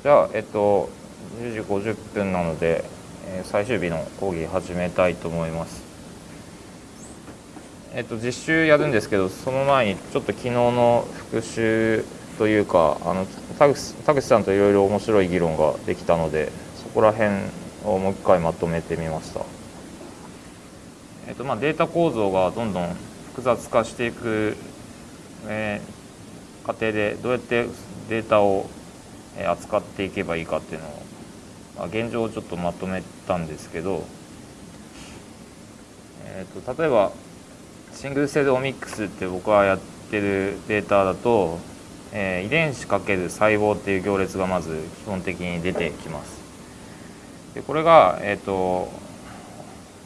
じゃあ、えっと、10時50分なので、えー、最終日の講義始めたいと思います。えっと、実習やるんですけど、その前にちょっと昨日の復習というか、あの田口田口さんといろいろ面白い議論ができたので、そこら辺をもう一回まとめてみました。えっとまあ、データ構造がどんどん複雑化していく、えー、過程でどうやってデータを扱っていけばいいかっていうのを、まあ、現状をちょっとまとめたんですけど、えーと、例えばシングルセルオミックスって僕はやってるデータだと、えー、遺伝子かける細胞っていう行列がまず基本的に出てきます。でこれが、えーと、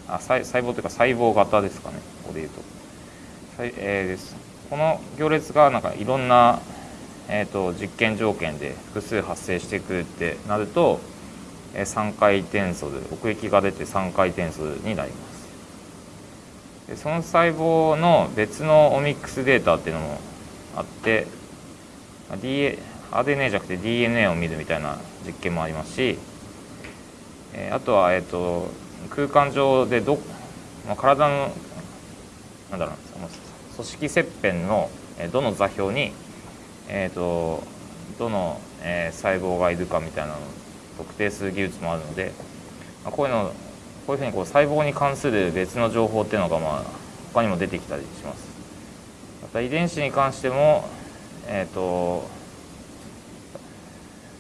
あ細細胞というか細胞型ですかねここで言うと。えー、ですこの行列がなんかいろんなえーと、実験条件で複数発生してくるってなると、えー、3回転数奥行きが出て3回転数になります。でその細胞の別のオミックスデータっていうのもあって DA RNA じゃなくて DNA を見るみたいな実験もありますし、えー、あとは、えーと、空間上でど、まあ、体のなんだろう組織切片のどの座標にえーと、どの、えー、細胞がいるかみたいなのを特定する技術もあるので、まあ、こういうのこういうふうにこう細胞に関する別の情報っていうのが、まあ、他にも出てきたりします。また遺伝子に関しても、えーと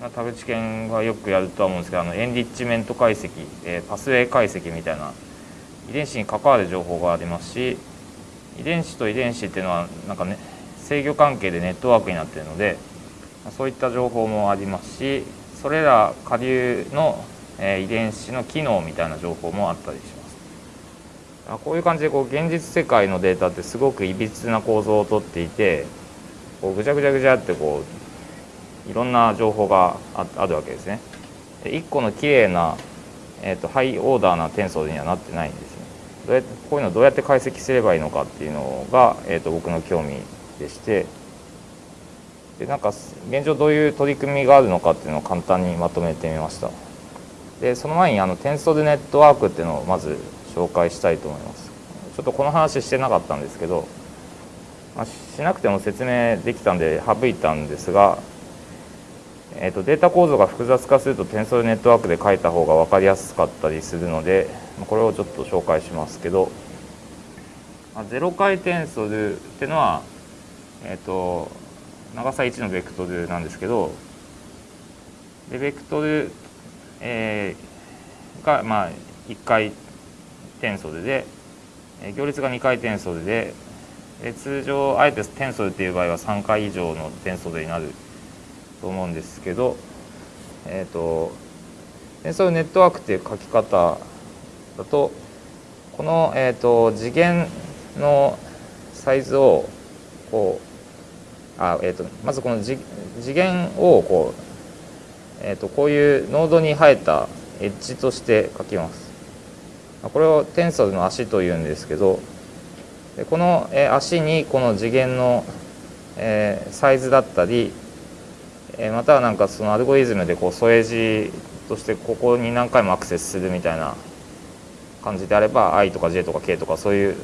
まあ、田口研がよくやるとは思うんですけどあのエンリッチメント解析、えー、パスウェイ解析みたいな遺伝子に関わる情報がありますし遺伝子と遺伝子っていうのはなんかね制御関係でネットワークになっているのでそういった情報もありますしそれら下流の遺伝子の機能みたいな情報もあったりしますこういう感じでこう現実世界のデータってすごくいびつな構造をとっていてこうぐちゃぐちゃぐちゃってこういろんな情報があるわけですね。1個の綺麗な、えーと、ハイオーダーな転送にはなってないんですね。どうやってこういうのをどうやって解析すればいいのかっていうのが、えーと僕の興味でしてでなんか現状どういう取り組みがあるのかっていうのを簡単にまとめてみました。でその前にあのテンソルネットワークっていうのをまず紹介したいと思います。ちょっとこの話してなかったんですけど、まあ、しなくても説明できたんで省いたんですが、えーと、データ構造が複雑化するとテンソルネットワークで書いた方が分かりやすかったりするのでこれをちょっと紹介しますけど、まあ、ゼロ回転数っていうのはえっ、ー、と長さ1のベクトルなんですけどでベクトル、えー、がまあ1回転ソルで行列が2回転ソルでで通常あえて転ソルっていう場合は3回以上の転ソルになると思うんですけどえっ、ー、と転ソルネットワークっていう書き方だとこの、えーと次元のサイズをこうあ、えーと、まずこの次元をこう,、えーと、こういうノードに生えたエッジとして書きます。これをテンソルの足というんですけどでこの足にこの次元のサイズだったりえまたはなんかそのアルゴリズムでこう添え字としてここに何回もアクセスするみたいな感じであれば i とか j とか k とかそういう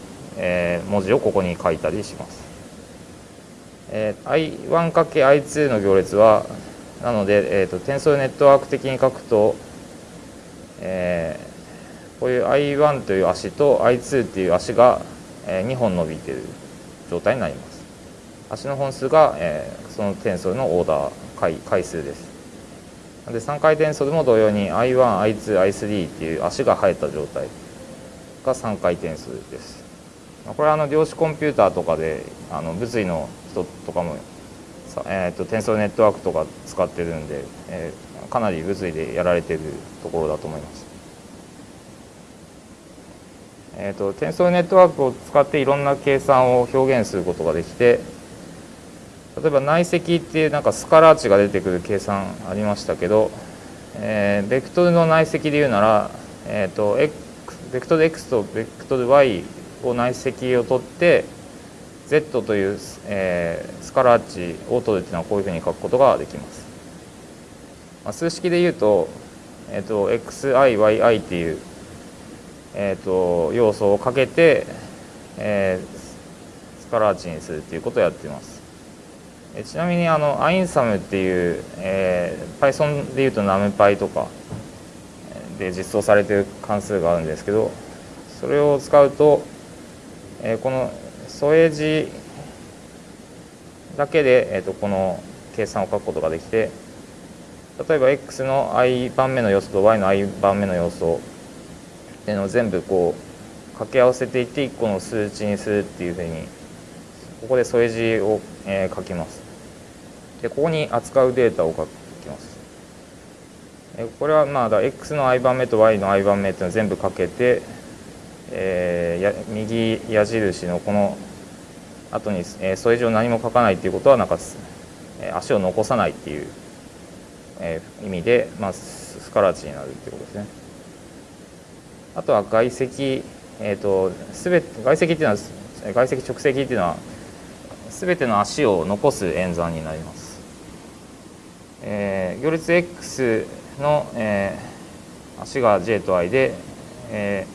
文字をここに書いたりします。えー、I1×I2 の行列はなので、えーと、テンソルネットワーク的に書くと、えー、こういう I1 という足と I2 という足が、えー、2本伸びている状態になります。足の本数が、えー、そのテンソルのオーダー回回数です。で3回転ソルも同様に I1、I2、I3 っていう足が生えた状態が3回転数です。これはあの量子コンピューターとかであの物理の人とかも、えーと、テンソルネットワークとか使ってるんで、えー、かなり物理でやられてるところだと思います。えーと、テンソルネットワークを使っていろんな計算を表現することができて例えば内積っていうなんかスカラー値が出てくる計算ありましたけど、えー、ベクトルの内積で言うなら、えーと、X ベクトル X とベクトル Y を内積を取って Z という、えー、スカラー値を取るっていうのはこういうふうに書くことができます。まあ、数式で言うと,、えーと、xiyi っていう、えーと、要素をかけて、えー、スカラーチにするっていうことをやっています。えちなみにあのアインサムっていう、えー、Python でいうと NumPy とかで実装されている関数があるんですけどそれを使うと、えー、この添え字だけで、えーと、この計算を書くことができて例えば x の i 番目の要素と y の i 番目の要素っていうのを全部こう掛け合わせていって1個の数値にするっていうふうにここで添え字を、えー、書きます。でここに扱うデータを書きます。これはまあだ x の i 番目と y の i 番目っていうのを全部かけて、えー、や右矢印のこの後に、えー、添え字を何も書かないっていうことはなんか、えー、足を残さないっていう、えー、意味で、まあ、スカラチになるっていうことですね。あとは外積、えーと、すべ外積っていうのは外積直積っていうのは全ての足を残す演算になります。えー、行列 x の、えー、足が j と i で、え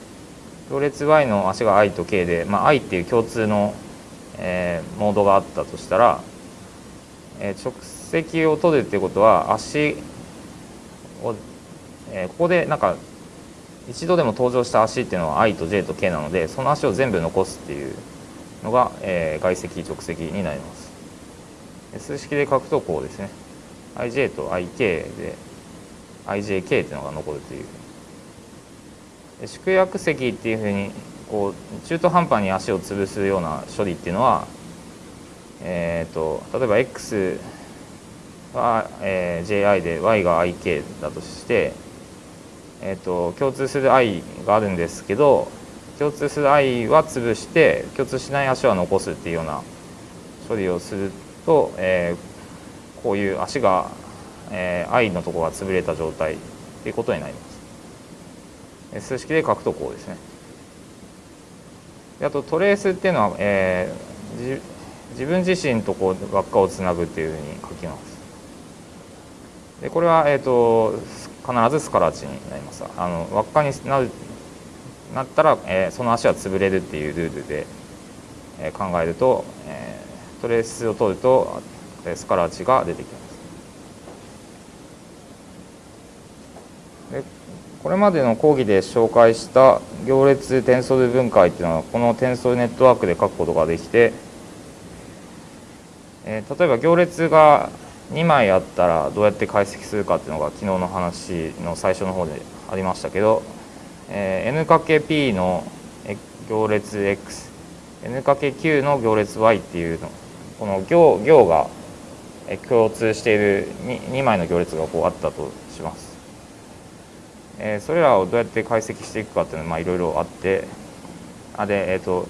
ー、行列 y の足が i と k で、まあ、i っていう共通の、えー、モードがあったとしたら、えー、直積を取るっていうことは足を、えー、ここでなんか一度でも登場した足っていうのは i と j と k なのでその足を全部残すっていうのが、えー、外積直積になります。数式で書くとこうですね ij と ik で IJK っていうのが残るという縮約積っていうふうにこう中途半端に足を潰すような処理っていうのは、えーと、例えば x は、えー、ji で y が ik だとして、えーと、共通する i があるんですけど共通する i は潰して共通しない足は残すっていうような処理をすると、えー、こういう足がえー、i のところが潰れた状態ということになります。数式で書くとこうですね。あとトレースっていうのは、えー、自分自身とこう輪っかをつなぐっていうふうに書きます。でこれは、えーと、必ずスカラチになります。あの輪っかになるなったら、えー、その足は潰れるっていうルールで、えー、考えると、えー、トレースを取るとスカラチが出てきます。でこれまでの講義で紹介した行列転送で分解っていうのはこの転送ネットワークで書くことができて、えー、例えば行列が2枚あったらどうやって解析するかっていうのが昨日の話の最初の方でありましたけど、えー、n×p の行列 x n×q の行列 y っていうのこの行行が共通している 2, 2枚の行列がこうあったとします。えー、それらをどうやって解析していくかっていうのはいろいろあってあで、えーと、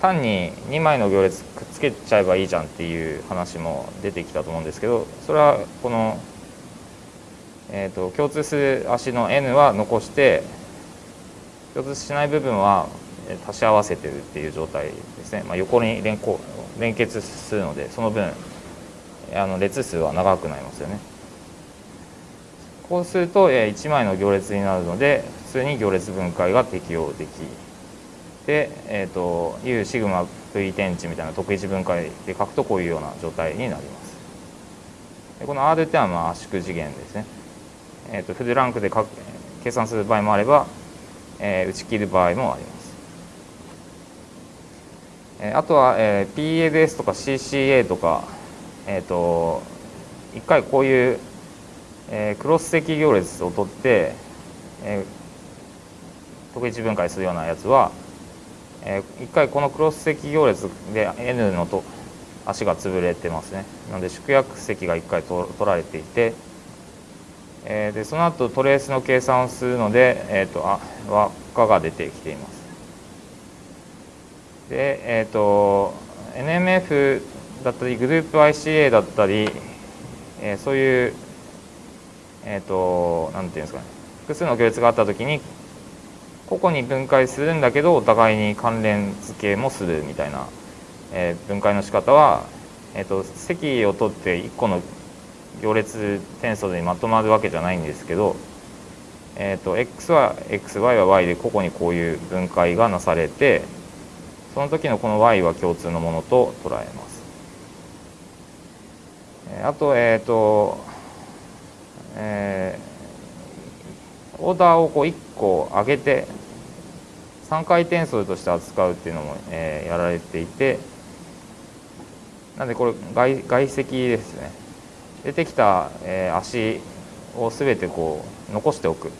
単に2枚の行列くっつけちゃえばいいじゃんっていう話も出てきたと思うんですけどそれはこの、えーと、共通する足の n は残して共通しない部分は足し合わせてるっていう状態ですね、まあ、横に連連結するのでその分あの列数は長くなりますよね。こうすると1枚の行列になるので普通に行列分解が適用できで、えーと、U シグマ V 天地みたいな特一分解で書くとこういうような状態になります。でこの R っていうのはまあ圧縮次元ですね、えーと、フルランクで計算する場合もあれば、えー、打ち切る場合もあります。えあとは、えー、PLS とか CCA とか、えーと一回こういうえー、クロス積行列を取って、えー、特一分解するようなやつは、えー、一回このクロス積行列で N のと足が潰れてますね。なので縮約積が一回取られていて、えー、でその後トレースの計算をするので、えーと、あ輪っかが出てきています。でえっ、ー、と NMF だったりグループ ICA だったり、えー、そういうえっ、ー、と何て言うんですかね複数の行列があった時に個々に分解するんだけどお互いに関連付けもするみたいな、えー、分解の仕方は、えーと、積を取って1個の行列転送でまとまるわけじゃないんですけど、えーと、x は xy は y で個々にこういう分解がなされてその時のこの y は共通のものと捉えます。あと,、えーとえー、オーダーをこう1個上げて3回転数として扱うっていうのも、えー、やられていてなんでこれ外外積ですね。出てきた、えー、足を全てこう残しておく。っ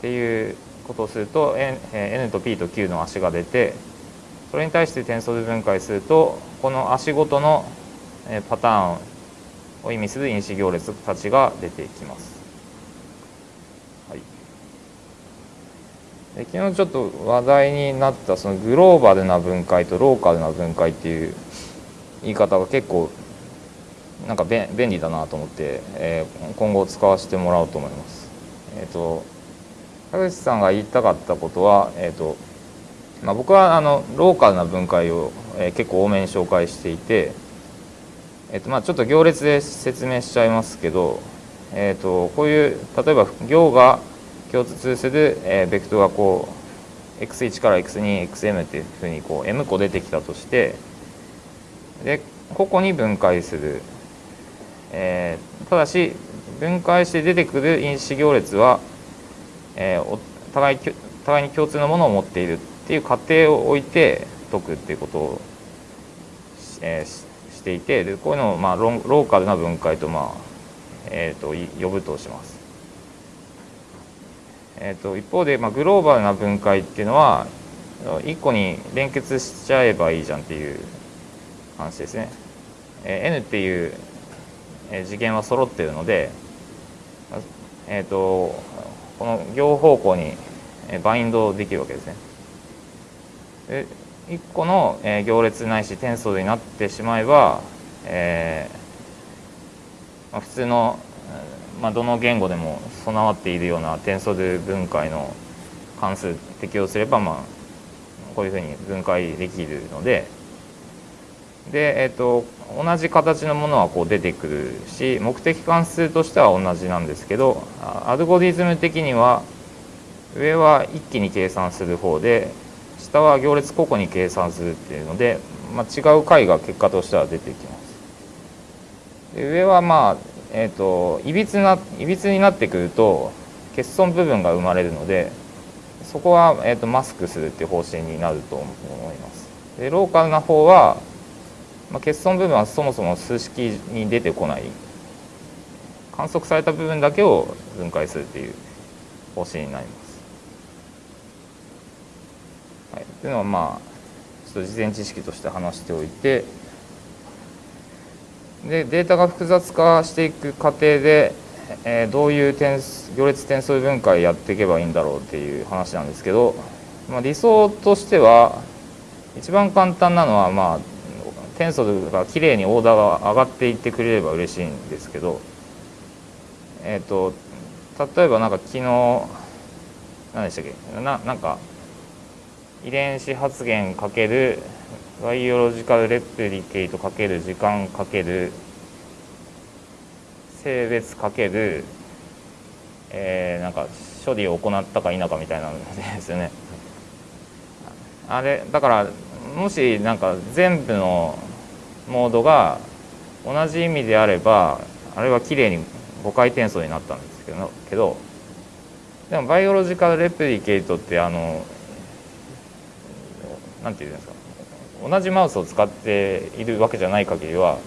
ていうことをすると N, N と P と Q の足が出てそれに対して転送で分解するとこの足ごとのパターンを意味する因子行列たちが出てきます。はい、で昨日ちょっと話題になったそのグローバルな分解とローカルな分解っていう言い方が結構なんか便利だなと思って、えー、今後使わせてもらおうと思います。えっ、ー、と田口さんが言いたかったことは、えーとまあ、僕はあのローカルな分解を、えー、結構多めに紹介していて、えーとまあ、ちょっと行列で説明しちゃいますけど、えーと、こういう例えば行が共通する、えー、ベクトルがこう x1 から x2xm っていうふうにこう m 個出てきたとしてで個々に分解する、えー、ただし分解して出てくる因子行列は、えー、お互い互いに共通のものを持っているっていう過程を置いて解くっていうことを、えー、していてでこういうのを、まあ、ローカルな分解と,、まあえーと、呼ぶとします。えーと、一方で、まあ、グローバルな分解っていうのは1個に連結しちゃえばいいじゃんっていう話ですね。えー、N っていう次元は揃っているので、えーと、この両方向にバインドできるわけですね。1個の行列ないし転送になってしまえば、えまあ、普通の、まあ、どの言語でも備わっているような転送で分解の関数適用すれば、まあ、こういうふうに分解できるので。で、えーと、同じ形のものはこう出てくるし目的関数としては同じなんですけどアルゴリズム的には上は一気に計算する方で下は行列個々に計算するっていうので、まあ、違う解が結果としては出てきます。で上はまあ、えーと、いびつないびつになってくると欠損部分が生まれるのでそこは、えーとマスクするっていう方針になると思います。でローカルな方はまあ、欠損部分はそもそも数式に出てこない観測された部分だけを分解するっていう方針になります。はい、というのはまあちょっと事前知識として話しておいてでデータが複雑化していく過程で、えー、どういう点行列転送分解やっていけばいいんだろうっていう話なんですけど、まあ、理想としては一番簡単なのはまあテンがきれいにオーダーが上がっていってくれれば嬉しいんですけどえっ、ー、と例えばなんか昨日何でしたっけ？ななんか遺伝子発現かけるバイオロジカルレプリケイトかける時間かける性別かける、えー、なんか処理を行ったか否かみたいなんですよね。あれだからもしなんか全部のモードが同じ意味であればあれはきれいに5回転送になったんですけどけどでもバイオロジカルレプリケートってあの何て言うんですか。同じマウスを使っているわけじゃない限りは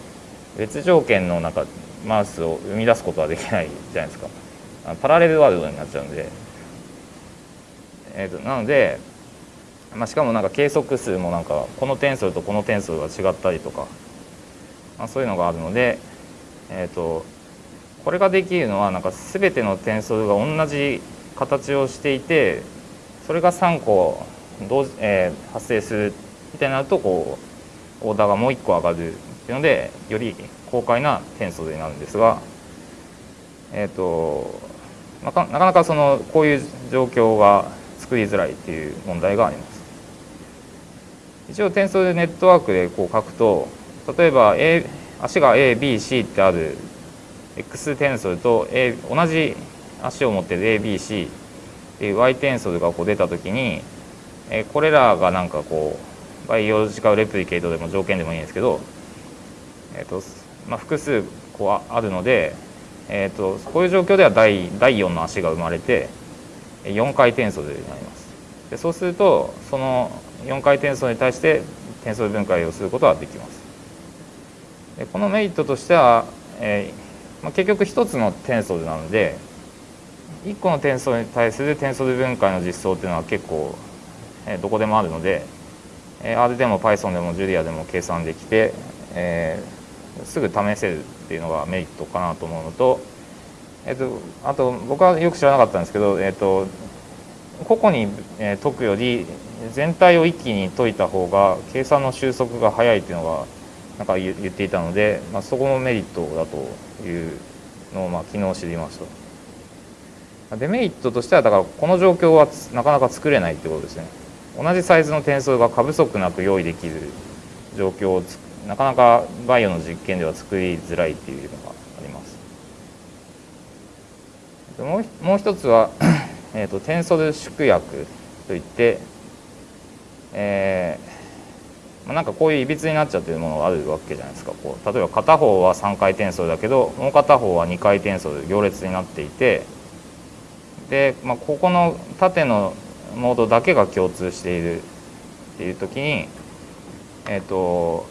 別条件の中マウスを生み出すことはできないじゃないですか。パラレルワールドになっちゃうんで、えーと、なので、まあ、しかもなんか計測数もなんかこの点数とこの点数が違ったりとかまあ、そういうのがあるので、えーと、これができるのはなんか全ての点数が同じ形をしていてそれが3個同時、えー、発生するみたいになるとこうオーダーがもう1個上がるっていうのでより高解な点数になるんですが、えーとなかなかそのこういう状況が作りづらいっていう問題があります。一応点数でネットワークでこう書くと例えば、A、足が ABC ってある X 転送と、A、同じ足を持ってる ABC っていう Y 転送がこう出た時に、えこれらがなんかこうバイオロジカルレプリケートでも条件でもいいんですけど、えーとまあ、複数こうあるので、えーと、こういう状況では第第4の足が生まれて4回転送になります。でそうするとその4回転送に対して転送分解をすることができます。でこのメリットとしては、えーまあ、結局1つの転送なので1個の転送に対する転送分解の実装っていうのは結構、え、どこでもあるので、え、R でも Python でも Julia でも計算できて、え、すぐ試せるっていうのがメリットかなと思うのと,、えーと、あと僕はよく知らなかったんですけど、えーと、個々に解くより全体を一気に解いた方が計算の収束が早いっていうのがなんか言っていたので、まあ、そこもメリットだというのをまあ昨日知りました。デメリットとしてはだからこの状況はなかなか作れないってことですね同じサイズの転送が過不足なく用意できる状況をなかなかバイオの実験では作りづらいっていうのがあります。もうもう一つは えーと、転送で縮約といって、えーまあ、なんかこういういびつになっちゃってるものがあるわけじゃないですか。こう例えば片方は3回転送だけどもう片方は2回転送で行列になっていてで、まあ、ここの縦のモードだけが共通しているっていう時に、えっ、ー、と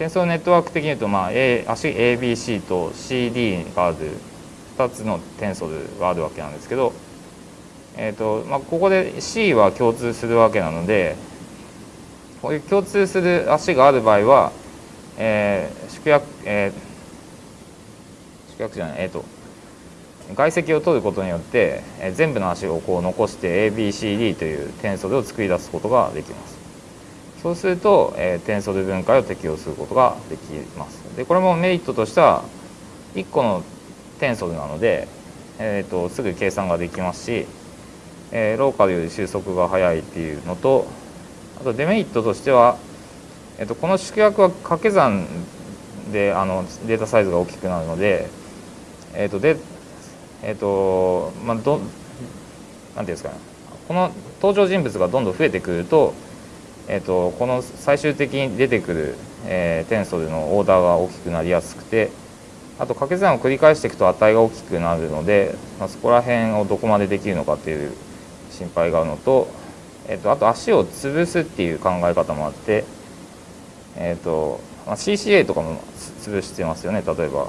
転送ネットワーク的に言うと、まあ、A 足 ABC と CD がある2つの転送があるわけなんですけど、えーとまあ、ここで C は共通するわけなのでこういう共通する足がある場合は、えー、縮約、えー、縮約じゃないえっ、ー、と外積を取ることによって全部の足をこう残して ABCD という転送を作り出すことができます。そうすると、え転送で分解を適用することができます。でこれもメリットとしては1個の転送なので、えーと、すぐ計算ができますし、えー、ローカルより収束が早いっていうのとあとデメリットとしては、えーと、この縮約は掛け算であのデータサイズが大きくなるので、えーとでえっ、ー、とまあどなんていうんですかねこの登場人物がどんどん増えてくると,、えーと、この最終的に出てくる、えー、転送でのオーダーが大きくなりやすくてあと掛け算を繰り返していくと値が大きくなるので、まあ、そこら辺をどこまでできるのかっていう心配があるのと,、えーと、あと足を潰すっていう考え方もあって、えーとまあ、CCA とかも潰してますよね例えば。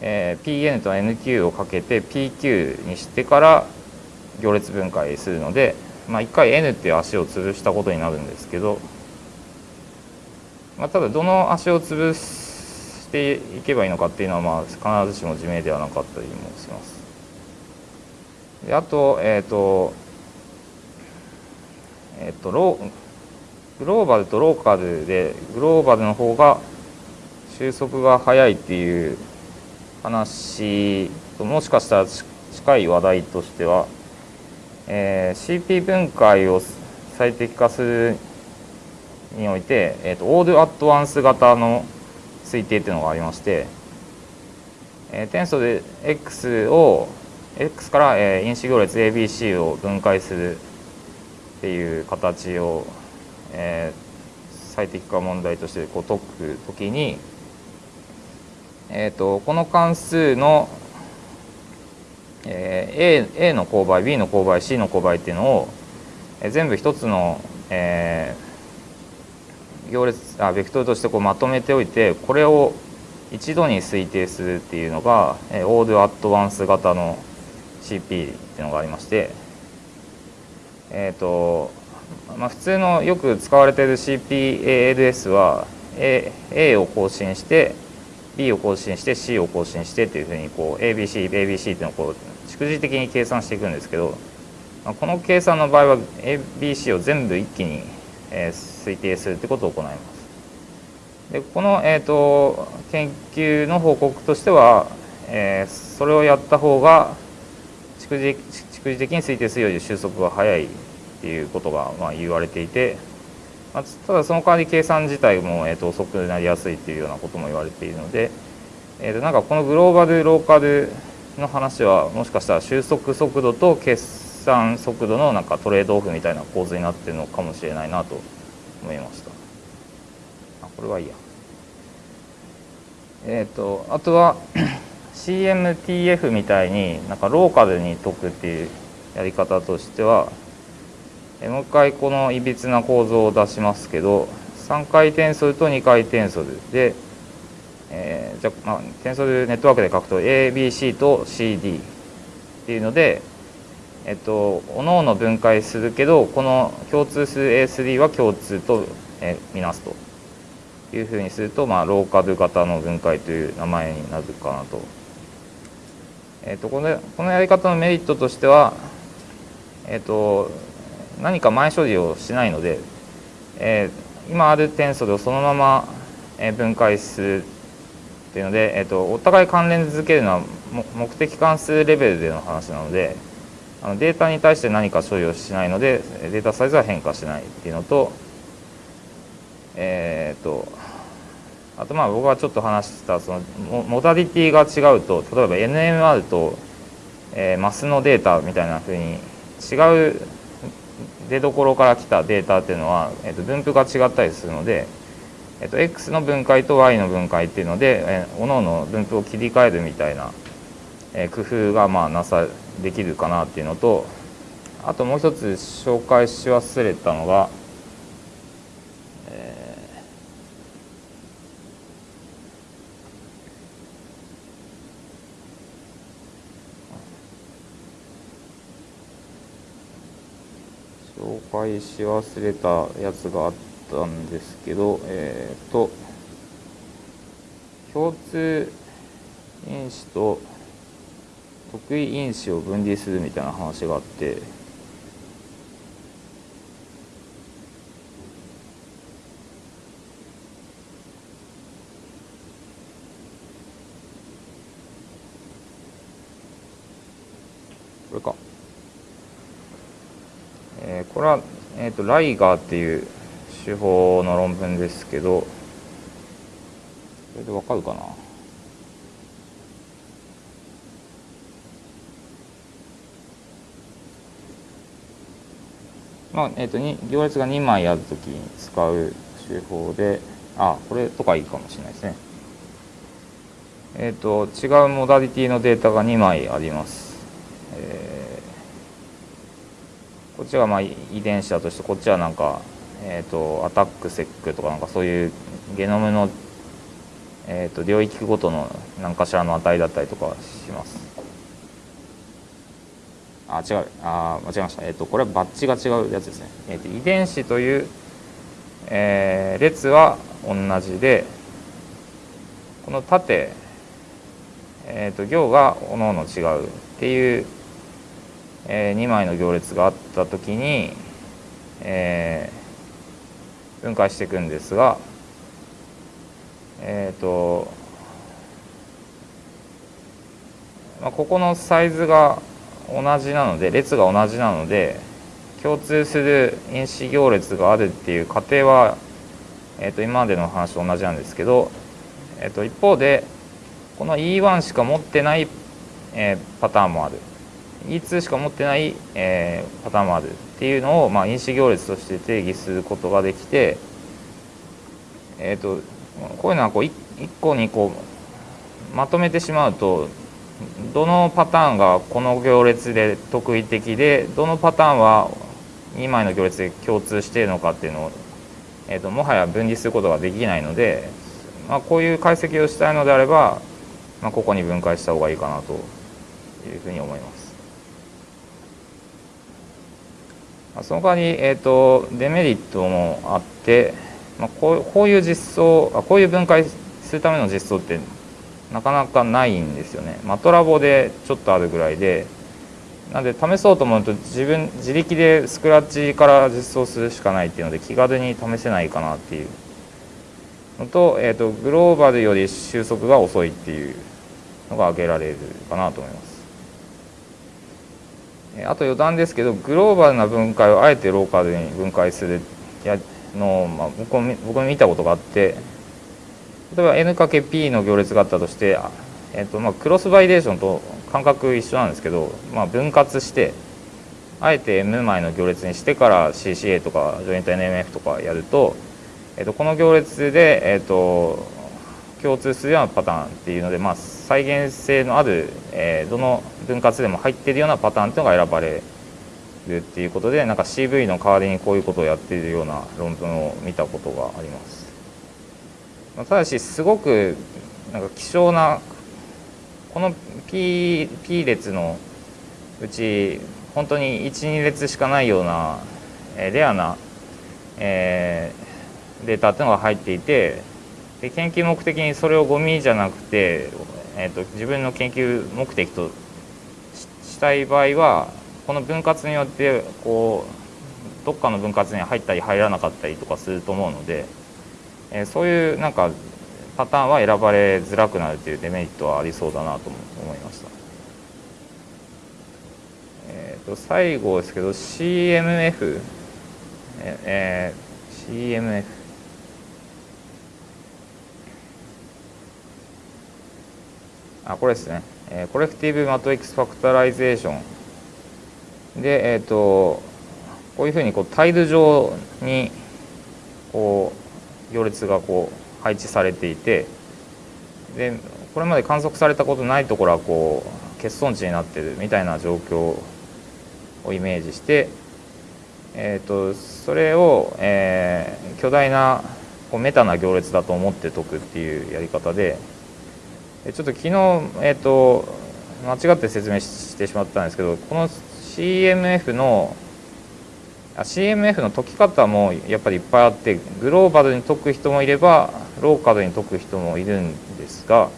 えー、PN と NQ をかけて PQ にしてから行列分解するので、まあ、1回 N っていう足を潰したことになるんですけど、まあ、ただどの足を潰していけばいいのかっていうのはまあ必ずしも自明ではなかったりもします。であと,、えーとえーと、ログローバルとローカルでグローバルの方が収束が早いっていう話もしかしたら近い話題としては、えー、CP 分解を最適化するにおいて、えーと、オールアットワンス型の推定っていうのがありまして、えー、転送で X を X から、えー、因子行列 ABC を分解するっていう形を、えー、最適化問題としてこう解くときにえーと、この関数の、えー、A, A の勾配 B の勾配 C の勾配っていうのを、えー、全部一つの、えー、行列あベクトルとしてこうまとめておいてこれを一度に推定するっていうのが、えー、オールアットワンス型の CP っていうのがありましてえっ、ー、とまあ、普通のよく使われている CPALS は A, A を更新して B を更新して C を更新してっていうふうにこう ABC、ABC っていうのをこう逐次的に計算していくんですけど、まあ、この計算の場合は ABC を全部一気に、えー、推定するってことを行います。でこの、えーと、研究の報告としては、えー、それをやった方が逐次逐次的に推定するより収束が早いっていうことがまあ言われていてまあただその代わり計算自体も、えー、と遅くなりやすいっていうようなことも言われているので、えー、となんかこのグローバルローカルの話はもしかしたら収束速度と決算速度のなんかトレードオフみたいな構図になってるのかもしれないなと思いました。あこれはいいや。えっ、ー、とあとは CMTF みたいになんかローカルに解くっていうやり方としてはもう一回このいびつな構造を出しますけど3回転ソルと2回転ソルで、えー、じゃまあ、テンソルネットワークで書くと ABC と CD っていうので、えっと、各々分解するけどこの共通する A3 は共通と、えー、みなすというふうにすると、まあ、ローカル型の分解という名前になるかなと。えっと、このこのやり方のメリットとしては、えっと、何か前処理をしないので、えー、今あるテンソルをそのまま分解するっていうので、えーと、お互い関連づけるのは目的関数レベルでの話なのであのデータに対して何か処理をしないのでデータサイズは変化しないっていうのとえっ、ー、とあとまあ僕がちょっと話したそのモダリティが違うと例えば NMR と、えー、マスのデータみたいなふうに違う出どころから来たデータっていうのは、えー、と分布が違ったりするので、えー、と X の分解と Y の分解っていうので、えー、各々分布を切り替えるみたいな、えー、工夫がまあなさできるかなっていうのとあともう一つ紹介し忘れたのが、介し忘れたやつがあったんですけどえっ、ー、と共通因子と得意因子を分離するみたいな話があってこれか。えー、これは、えーと、ライガーっていう手法の論文ですけどこれでわかるかな？まあえーと、行列が2枚あるときに使う手法であこれとかいいかもしれないですね。えっ、ー、と違うモダリティのデータが2枚あります、えーこっちはまあ遺伝子だとしてこっちはなんか、えーと、アタックセックとかなんかそういうゲノムの、えーと、領域ごとの何かしらの値だったりとかします。あ違う。あ間違えました、えーと、これはバッチが違うやつですね、えー、と遺伝子という、えー、列は同じでこの縦、えー、と行がおのおの違うっていうえー、2枚の行列があった時に、えー、分解していくんですがえっ、ー、と、まあ、ここのサイズが同じなので列が同じなので共通する因子行列があるっていう過程は、えー、と今までの話と同じなんですけど、えー、と一方でこの E1 しか持ってない、えー、パターンもある。E2 しか持ってない、えー、パターンもあるっていうのを、まあ、因子行列として定義することができて、えーと、こういうのはこう一個にこうまとめてしまうとどのパターンがこの行列で特異的でどのパターンは2枚の行列で共通しているのかっていうのを、えーと、もはや分離することができないので、まあ、こういう解析をしたいのであれば、まあ、ここに分解した方がいいかなというふうに思います。その代わり、えーと、デメリットもあって、まあ、こうこういう実装あこういう分解するための実装ってなかなかないんですよね。マトラボでちょっとあるぐらいでなんで試そうと思うと自分自力でスクラッチから実装するしかないっていうので気軽に試せないかなっていうのと,、えーとグローバルより収束が遅いっていうのが挙げられるかなと思います。あと余談ですけどグローバルな分解をあえてローカルに分解するやの、まあ、僕も僕も見たことがあって例えば n×p の行列があったとして、えーとまあ、クロスバリデーションと感覚一緒なんですけど、まあ、分割してあえて m 枚の行列にしてから CCA とかジョイント NMF とかやると,、えー、とこの行列で、えーと、共通するようなパターンっていうので、まあ、再現性のある、えー、どの分割でも入っているようなパターンっていうのが選ばれるっていうことでなんか CV の代わりにこういうことをやっているような論文を見たことがあります。ただしすごくなんか希少なこの P, P 列のうち本当に12列しかないような、えレアな、えー、データっていうのが入っていてで研究目的にそれをゴミじゃなくて、えーと、自分の研究目的としたい場合はこの分割によってこうどっかの分割に入ったり入らなかったりとかすると思うので、えー、そういうなんかパターンは選ばれづらくなるというデメリットはありそうだなと思いました。えー、と最後ですけど CMF えー、CMF あこれですね、えー、 Collective Matrix Factorization でえっ、ー、とこういうふうにこうタイル上にこう行列がこう配置されていてでこれまで観測されたことないところはこう欠損地になってるみたいな状況をイメージして、えーと、それを、えー、巨大なこうメタな行列だと思って解くっていうやり方でちょっと昨日、えーと、間違って説明してしまったんですけどこの CMF の CMF の解き方もやっぱりいっぱいあってグローバルに解く人もいればローカルに解く人もいるんですが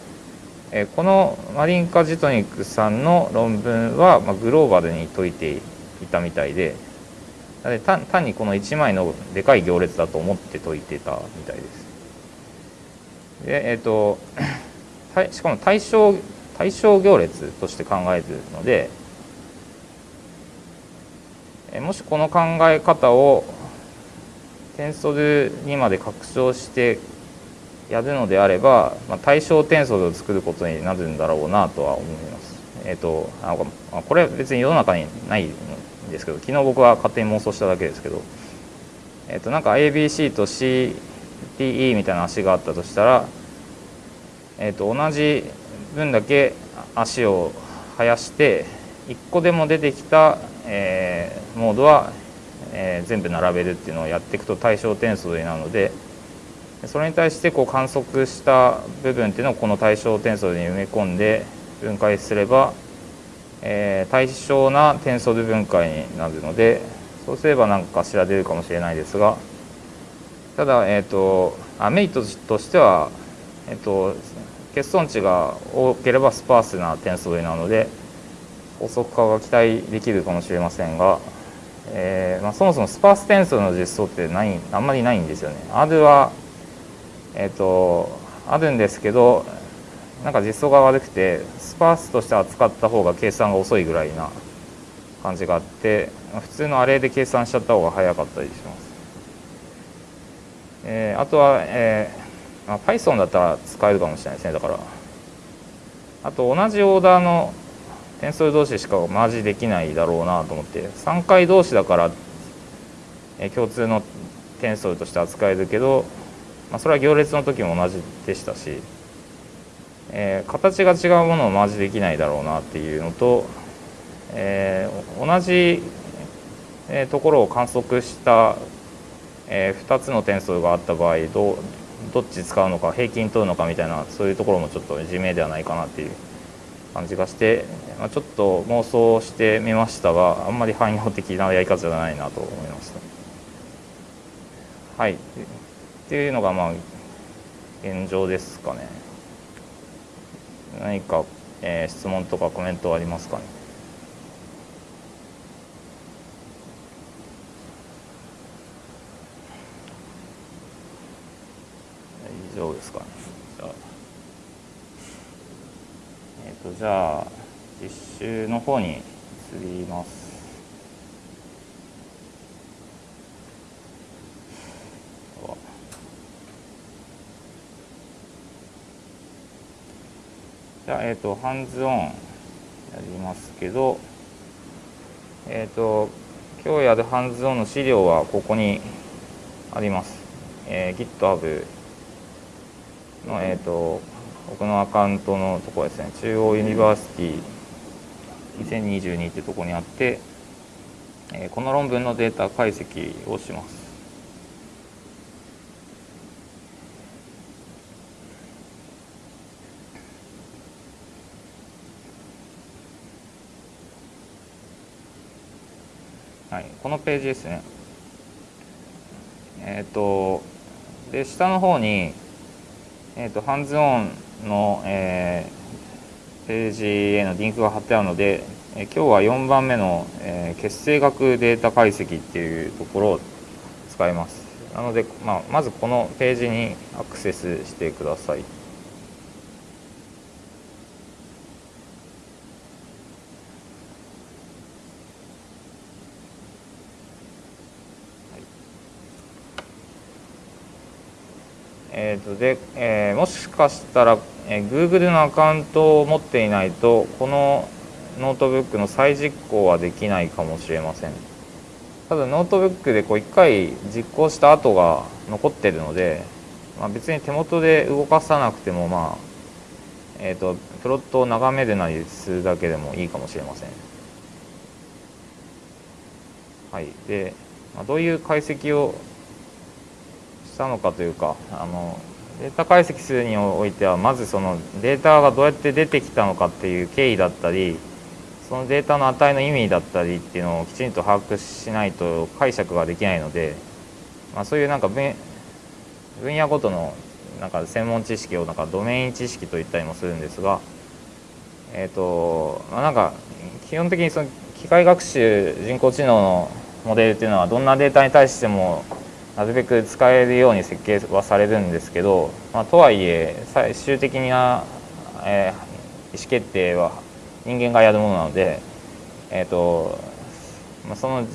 えこのマリンカ・ジトニックさんの論文はまグローバルに解いていたみたいで単単にこの1枚のでかい行列だと思って解いてたみたいです。でえっ、ー、としかも対象対象行列として考えているのでもしこの考え方をテンソルにまで拡張してやるのであれば、まあ、対象テンソルを作ることになるんだろうなとは思います。えっ、ー、とあこれは別に世の中にないんですけど昨日僕は勝手に妄想しただけですけど、えっ、ー、となんか ABC と CTE みたいな足があったとしたら、え、ー、と同じ分だけ足を生やして1個でも出てきた、えー、モードは、えー、全部並べるっていうのをやっていくと対象点数になるのでそれに対してこう観測した部分っていうのをこの対象点数に埋め込んで分解すればえー、対称なテンソル分解になるのでそうすれば何かしら出るかもしれないですがただ、えーと、メリットとしては、えーと、欠損値が多ければスパースなテンソルなので高速化が期待できるかもしれませんが、えーまあ、そもそもスパーステンソルの実装ってないあんまりないんですよね。アドは、えーとあるんですけどなんか実装が悪くてスパースとして扱った方が計算が遅いぐらいな感じがあって普通のアレで計算しちゃった方が早かったりします。えー、あとは、えーあ、Python だったら使えるかもしれないですねだから。あと同じオーダーの点数同士しかマージできないだろうなと思って。3回同士だから、え、共通の点数として扱えるけど、まあ、それは行列の時も同じでしたしえー、形が違うものをマージできないだろうなっていうのと、えー、同じ、えところを観測した、え2つの点数があった場合どどっち使うのか平均取るのかみたいなそういうところもちょっと自明ではないかなっていう感じがして、まあ、ちょっと妄想してみましたがあんまり汎用的なやり方じゃないなと思いました。はいっていうのがまあ現状ですかね。何か、えー、質問とかコメントありますかね以上ですか？えっ、ー、とじゃあ実習の方に移ります。じゃあ、えっ、ー、と、ハンズオンやりますけど、えっ、ー、と、今日やるハンズオンの資料はここにあります。えー、GitHub の、えっ、と、僕のアカウントのとこですね、中央 University 2022ってとこにあって、えこの論文のデータ解析をします。はい、このページですね。えっ、ー、とで下の方に、えーと、ハンズオンの、えー、ページへのリンクが貼ってあるので、えー、今日は4番目の、えー、結成学データ解析っていうところを使います。なので、まあ、まずこのページにアクセスしてください。えーとでえー、もしかしたら、えー、Google のアカウントを持っていないとこのノートブックの再実行はできないかもしれません。ただノートブックでこう1回実行した後が残ってるので、まあ、別に手元で動かさなくてもまあえーと、プロットを眺めるなりするだけでもいいかもしれません。はい。で、まあ、どういう解析をしたのかというかあのデータ解析するにおいてはまずそのデータがどうやって出てきたのかっていう経緯だったりそのデータの値の意味だったりっていうのをきちんと把握しないと解釈ができないので、まあ、そういうなんか分野ごとのなんか専門知識をなんかドメイン知識と言ったりもするんですが、えーとまあ、なんか基本的にその機械学習人工知能のモデルっていうのはどんなデータに対してもなるべく使えるように設計はされるんですけど、まあ、とはいえ最終的な、えー、意思決定は人間がやるものなので、えーとまあ、その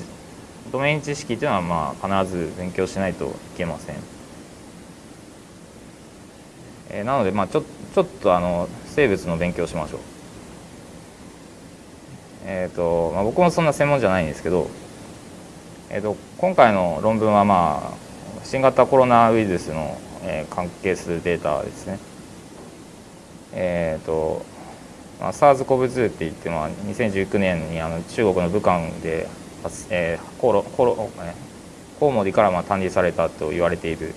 ドメイン知識というのはまあ必ず勉強しないといけません。えー、なので、まあ、ちょちょっとあの生物の勉強しましょう。えーとまあ、僕もそんな専門じゃないんですけどえーと、今回の論文は、まあ、新型コロナウイルスの、えー、関係するデータですね。えーとまあ、SARS-CoV-2 って言っても2019年にあの中国の武漢で、えー、コロコロコウモリからまあ探知されたと言われている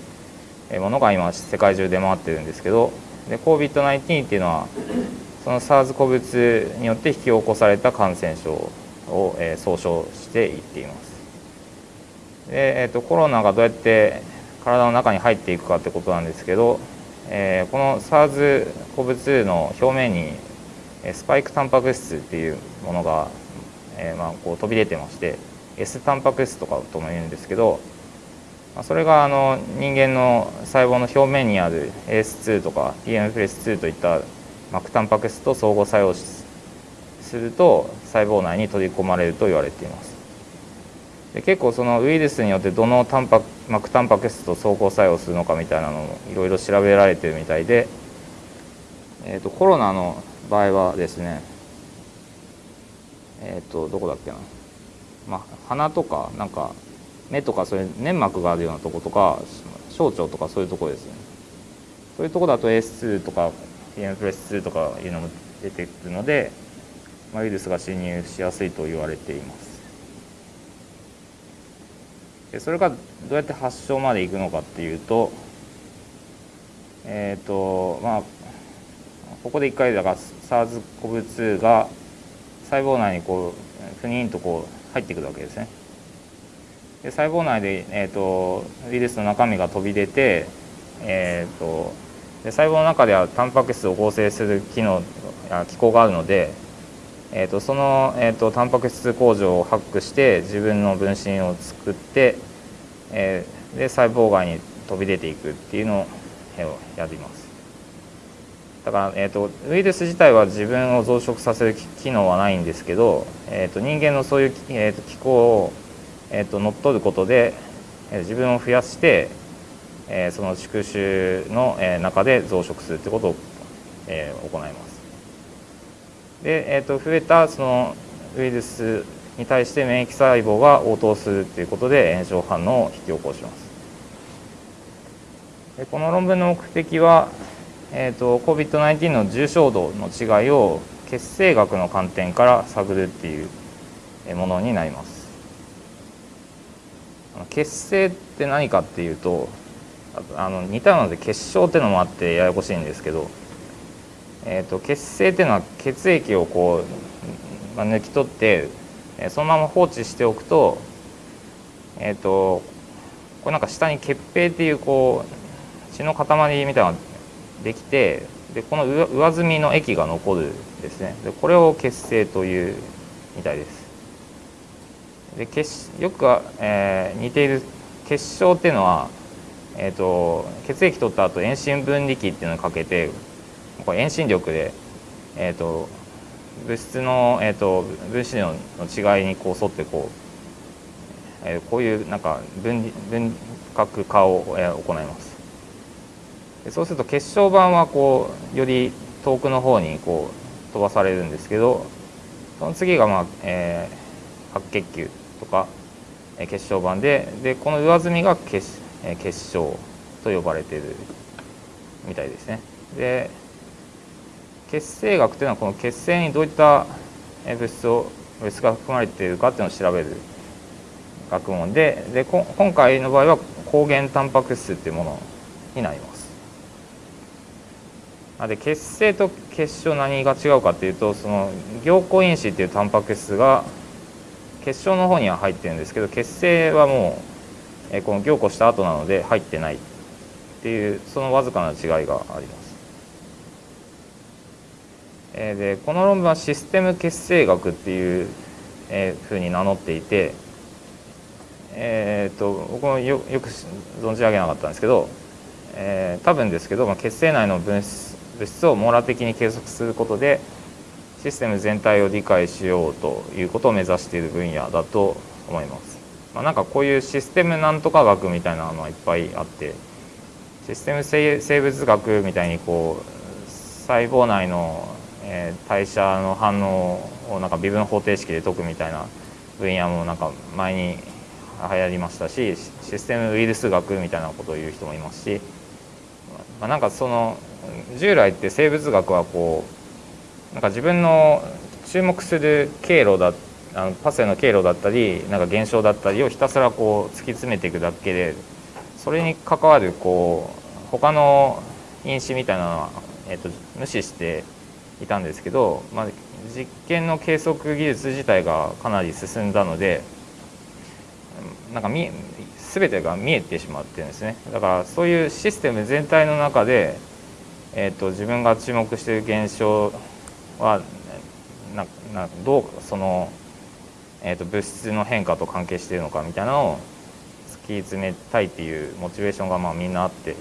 ものが今世界中出回ってるんですけど COVID-19 っていうのはその SARS-CoV-2 によって引き起こされた感染症を、えー、総称していっています。で、えーと、コロナがどうやって体の中に入っていくかってことなんですけど、えー、この SARS-CoV-2 の表面にスパイクタンパク質っていうものが、えー、まあこう飛び出てまして S タンパク質とかとも言うんですけどまあそれがあの人間の細胞の表面にある AS2 とか TMPS2 といった膜タンパク質と相互作用すると細胞内に取り込まれると言われています。で結構そのウイルスによってどのタンパ膜タンパク質と相互作用するのかみたいなのもいろいろ調べられてるみたいで、えーと、コロナの場合はですねえっ、ー、とどこだっけな、まあ、鼻とかなんか目とかそういう粘膜があるようなとことか小腸とかそういうところですね。そういうとこだと AS2 とか PM プレス2とかいうのも出てくるので、まあ、ウイルスが侵入しやすいと言われています。でそれがどうやって発症までいくのかっていうとえっ、ー、とまあここで1回だから SARS-CoV-2 が細胞内にこうふにんとこう入ってくるわけですね。で細胞内で、えーと、ウイルスの中身が飛び出て、えーと、で細胞の中ではタンパク質を合成する機能機構があるのでえーと、その、えーと、タンパク質工場をハックして自分の分身を作って、えー、で細胞外に飛び出ていくっていうのをやります。だから、えーと、ウイルス自体は自分を増殖させる機能はないんですけど、えー、と人間のそういう、えー、と機構を、えー、と乗っ取ることで、えー、自分を増やして、えー、その宿主の、えー、中で増殖するってことを、えー、行います。で、えー、と増えたそのウイルスに対して免疫細胞が応答するということで炎症反応を引き起こします。でこの論文の目的は、えーと、COVID-19 の重症度の違いを血清学の観点から探るっていうものになります。血清って何かっていうとあの似たので結晶っていうのもあってややこしいんですけど、えーと、血清っていうのは血液をこう、まあ、抜き取ってそのまま放置しておくと,、えーと、これなんか下に血平っていうこう血の塊みたいなのができてでこの上澄みの液が残るですねでこれを血清というみたいです。で血よく、えー、似ている結晶っていうのは、えーと、血液取った後遠心分離器っていうのをかけてこれ遠心力で、えーと、物質の、えーと、分子量の違いにこう沿ってこう、えー、こういうなんか分分隔化を、えー、行います。でそうすると結晶板はこうより遠くの方にこう飛ばされるんですけどその次が、まあえー、白血球とか結晶板ででこの上澄みが結結晶と呼ばれているみたいですね。で血清学というのはこの血清にどういった物質を物質が含まれているかっていうのを調べる学問でで今回の場合は抗原タンパク質っていうものになります。で血清と結晶何が違うかっていうとその凝固因子っていうタンパク質が結晶の方には入ってるんですけど結成はもう、この凝固した後なので入ってないっていうそのわずかな違いがあります。えでこの論文はシステム結成学っていう、えふうに名乗っていて、えー、と僕もよよく存じ上げなかったんですけど、えー、多分ですけど、まあ、血清内の物質物質を網羅的に計測することでシステム全体を理解しようということを目指している分野だと思います。まあ、なんかこういうシステムなんとか学みたいなのはいっぱいあってシステム生物学みたいにこう細胞内の、え代謝の反応をなんか微分方程式で解くみたいな分野もなんか前に流行りましたしシステムウイルス学みたいなことを言う人もいますし、まあ、なんかその従来って生物学はこうなんか自分の注目する経路だあのパスへの経路だったりなんか現象だったりをひたすらこう突き詰めていくだけでそれに関わるこう他の因子みたいなのは、えーと、無視していたんですけど、まあ、実験の計測技術自体がかなり進んだのでなんか見全てが見えてしまってるんですね。だからそういうシステム全体の中で、えーと自分が注目している現象はななどうその、えーと、物質の変化と関係しているのかみたいなのを突き詰めたいっていうモチベーションがまあみんなあって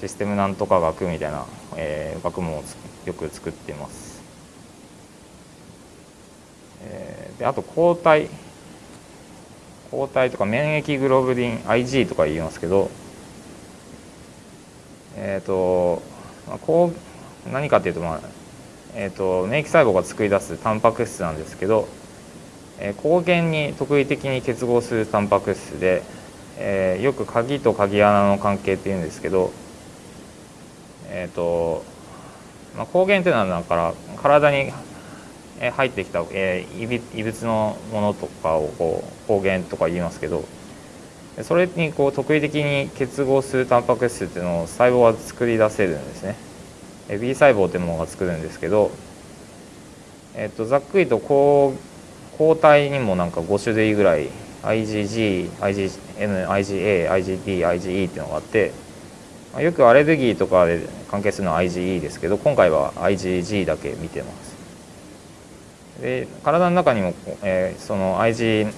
システムなんとか学みたいな、えー、学問をよく作ってます。えー、であと抗体抗体とか免疫グロブリン IG とか言いますけどえ、ー、と、まあ、こう何かっていうとまあえーと、免疫細胞が作り出すタンパク質なんですけど、えー、抗原に特異的に結合するタンパク質で、えー、よく鍵と鍵穴の関係っていうんですけど、えーとまあ、抗原っていうのはだから体に入ってきた、えー、異物のものとかをこう抗原とか言いますけどそれにこう特異的に結合するタンパク質っていうのを細胞は作り出せるんですね。B 細胞というものが作るんですけど、えっと、ざっくりと抗抗体にもなんか5種類ぐらい IgG、IgM、IgA、IgD、IgE っていうのがあってよくアレルギーとかで関係するのは IgE ですけど今回は IgG だけ見てます。で体の中にも、えー、その IG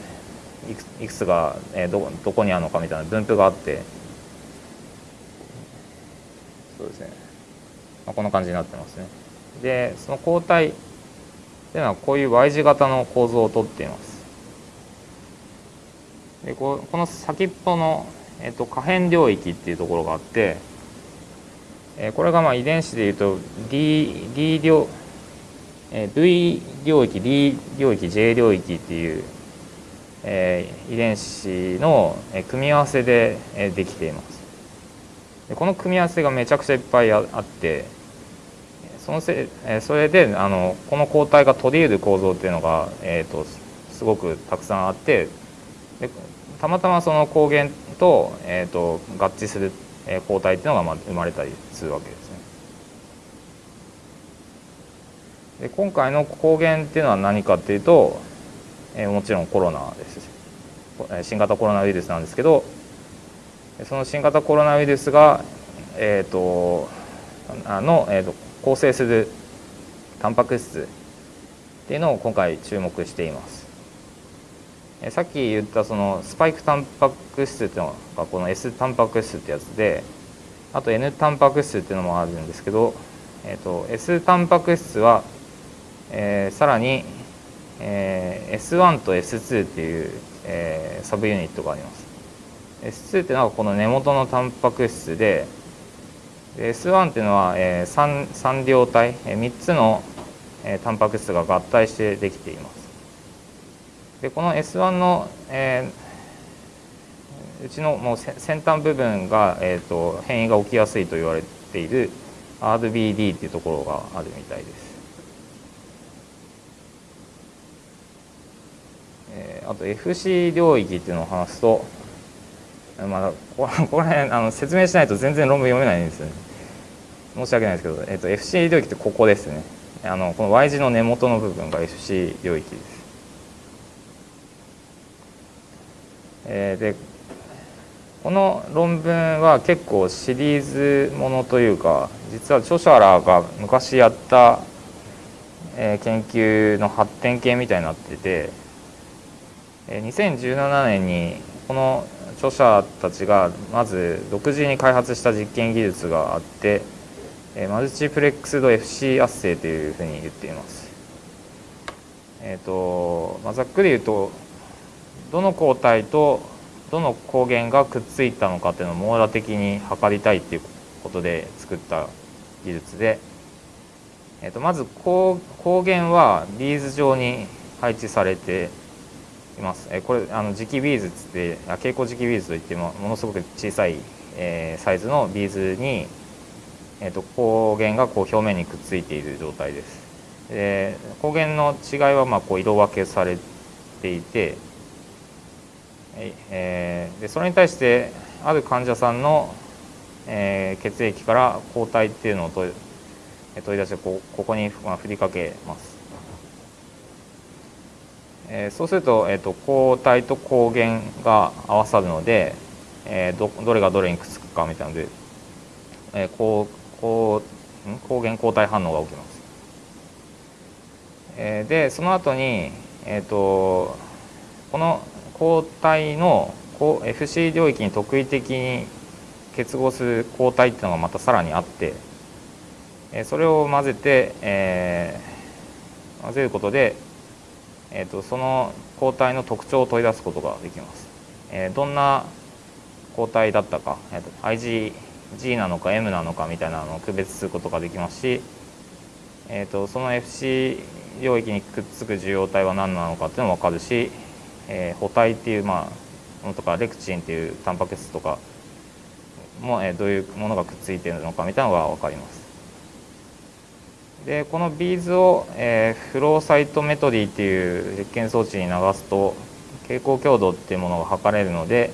いくつが、えー、どどこにあるのかみたいな分布があってそうですねまあ、こんな感じになってますね。でその抗体っていうのはこういう Y 字型の構造をとっています。でここの先っぽの、えっと、可変領域っていうところがあって、えこれがまあ遺伝子でいうと D, D 領え V 領域 D 領域 J 領域っていう、え遺伝子の組み合わせでできています。でこの組み合わせがめちゃくちゃいっぱいあってそのせそれであのこの抗体が取り得る構造っていうのが、えーと、すごくたくさんあってでたまたまその抗原と,、えーと、合致する抗体っていうのが生まれたりするわけですね。で今回の抗原っていうのは何かっていうと、えー、もちろんコロナです新型コロナウイルスなんですけどその新型コロナウイルスが、えーと、あの、えーと構成するタンパク質っていうのを今回注目しています。さっき言ったそのスパイクタンパク質っていうのがこの S タンパク質ってやつであと N タンパク質っていうのもあるんですけど、えーと、S タンパク質は、えー、さらに、えー、S1 と S2 っていう、えー、サブユニットがあります。S2 っていうのはこの根元のタンパク質で S1 っていうのは、えー、3, 3両体、えー、3つの、えー、タンパク質が合体してできています。でこの S1 の、えー、うちのもう先端部分が、えーと、変異が起きやすいと言われている RBD っていうところがあるみたいです。えー、あと FC 領域っていうのを話すとまだこ こら辺あの説明しないと全然論文読めないんですよね。申し訳ないですけど、えーと、FC 領域ってここですねあのこの Y 字の根元の部分が FC 領域です、えー、でこの論文は結構シリーズものというか実は著者らが昔やった、えー、研究の発展系みたいになってて、えー、2017年にこの著者たちがまず独自に開発した実験技術があってマルチプレックスド FC 圧生というふうに言っています。えーとまあ、ざっくり言うとどの抗体とどの抗原がくっついたのかっていうのを網羅的に測りたいっていうことで作った技術で、えー、とまず抗原はビーズ状に配置されています。え、これあの磁気ビーズっつって蛍光磁気ビーズといってもものすごく小さい、えー、サイズのビーズにえーと、抗原がこう表面にくっついている状態です。で光源の違いはまあこう色分けされていて、えー、でそれに対してある患者さんの、えー、血液から抗体っていうのを取り出してこここに、まあ、振りかけます。えー、そうすると,、えーと、抗体と抗原が合わさるので、えー、どどれがどれにくっつくかみたいなので、えー、抗抗抗原抗体反応が起きます。えー、でその後に、えーと、この抗体の FC 領域に特異的に結合する抗体っていうのがまたさらにあって、それを混ぜて、えー、混ぜることで、えーと、その抗体の特徴を取り出すことができます。えー、どんな抗体だったか、えーと、IG G なのか M なのかみたいなのを区別することができますし、えーと、その FC 領域にくっつく受容体は何なのかっていうのも分かるし、えー、補体っていう、まあ、ものとかレクチンっていうタンパク質とかも、えー、どういうものがくっついてるのかみたいなのが分かります。でこのビーズを、えー、フローサイトメトリーっていう実験装置に流すと蛍光強度っていうものが測れるので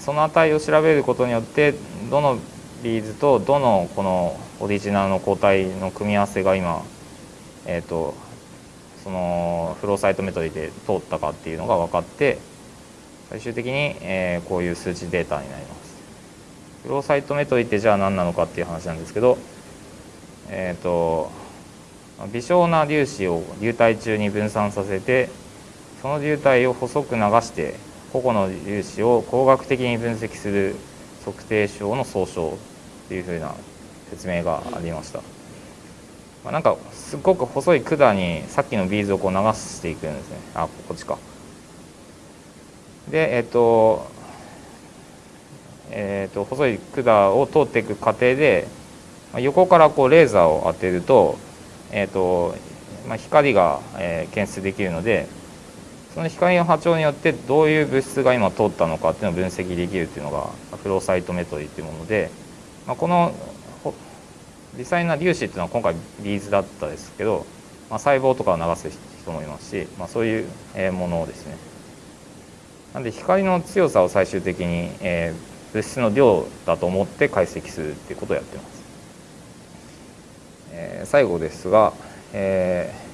その値を調べることによってどのビーズとどのこのオリジナルの抗体の組み合わせが今、えーと、そのフローサイトメトリで通ったかっていうのが分かって最終的に、えー、こういう数値データになります。フローサイトメトリってじゃあ何なのかっていう話なんですけど、えーと微小な粒子を流体中に分散させてその流体を細く流して個々の粒子を工学的に分析する測定症の総称というふうな説明がありました。まあ、なんかすごく細い管にさっきのビーズをこう流していくんですね。あこっちか。でえっ、とえっ、と細い管を通っていく過程でまあ横からこうレーザーを当てると,、えっとまあ、光が、えー、検出できるのでその光の波長によってどういう物質が今通ったのかっていうのを分析できるっていうのがフローサイトメトリーっていうもので、まあ、この微細な粒子っていうのは今回ビーズだったですけど、まあ、細胞とかを流す人もいますし、まあ、そういうものですね。なんで光の強さを最終的に、えー、物質の量だと思って解析するっていうことをやってます。えー、最後ですが、えー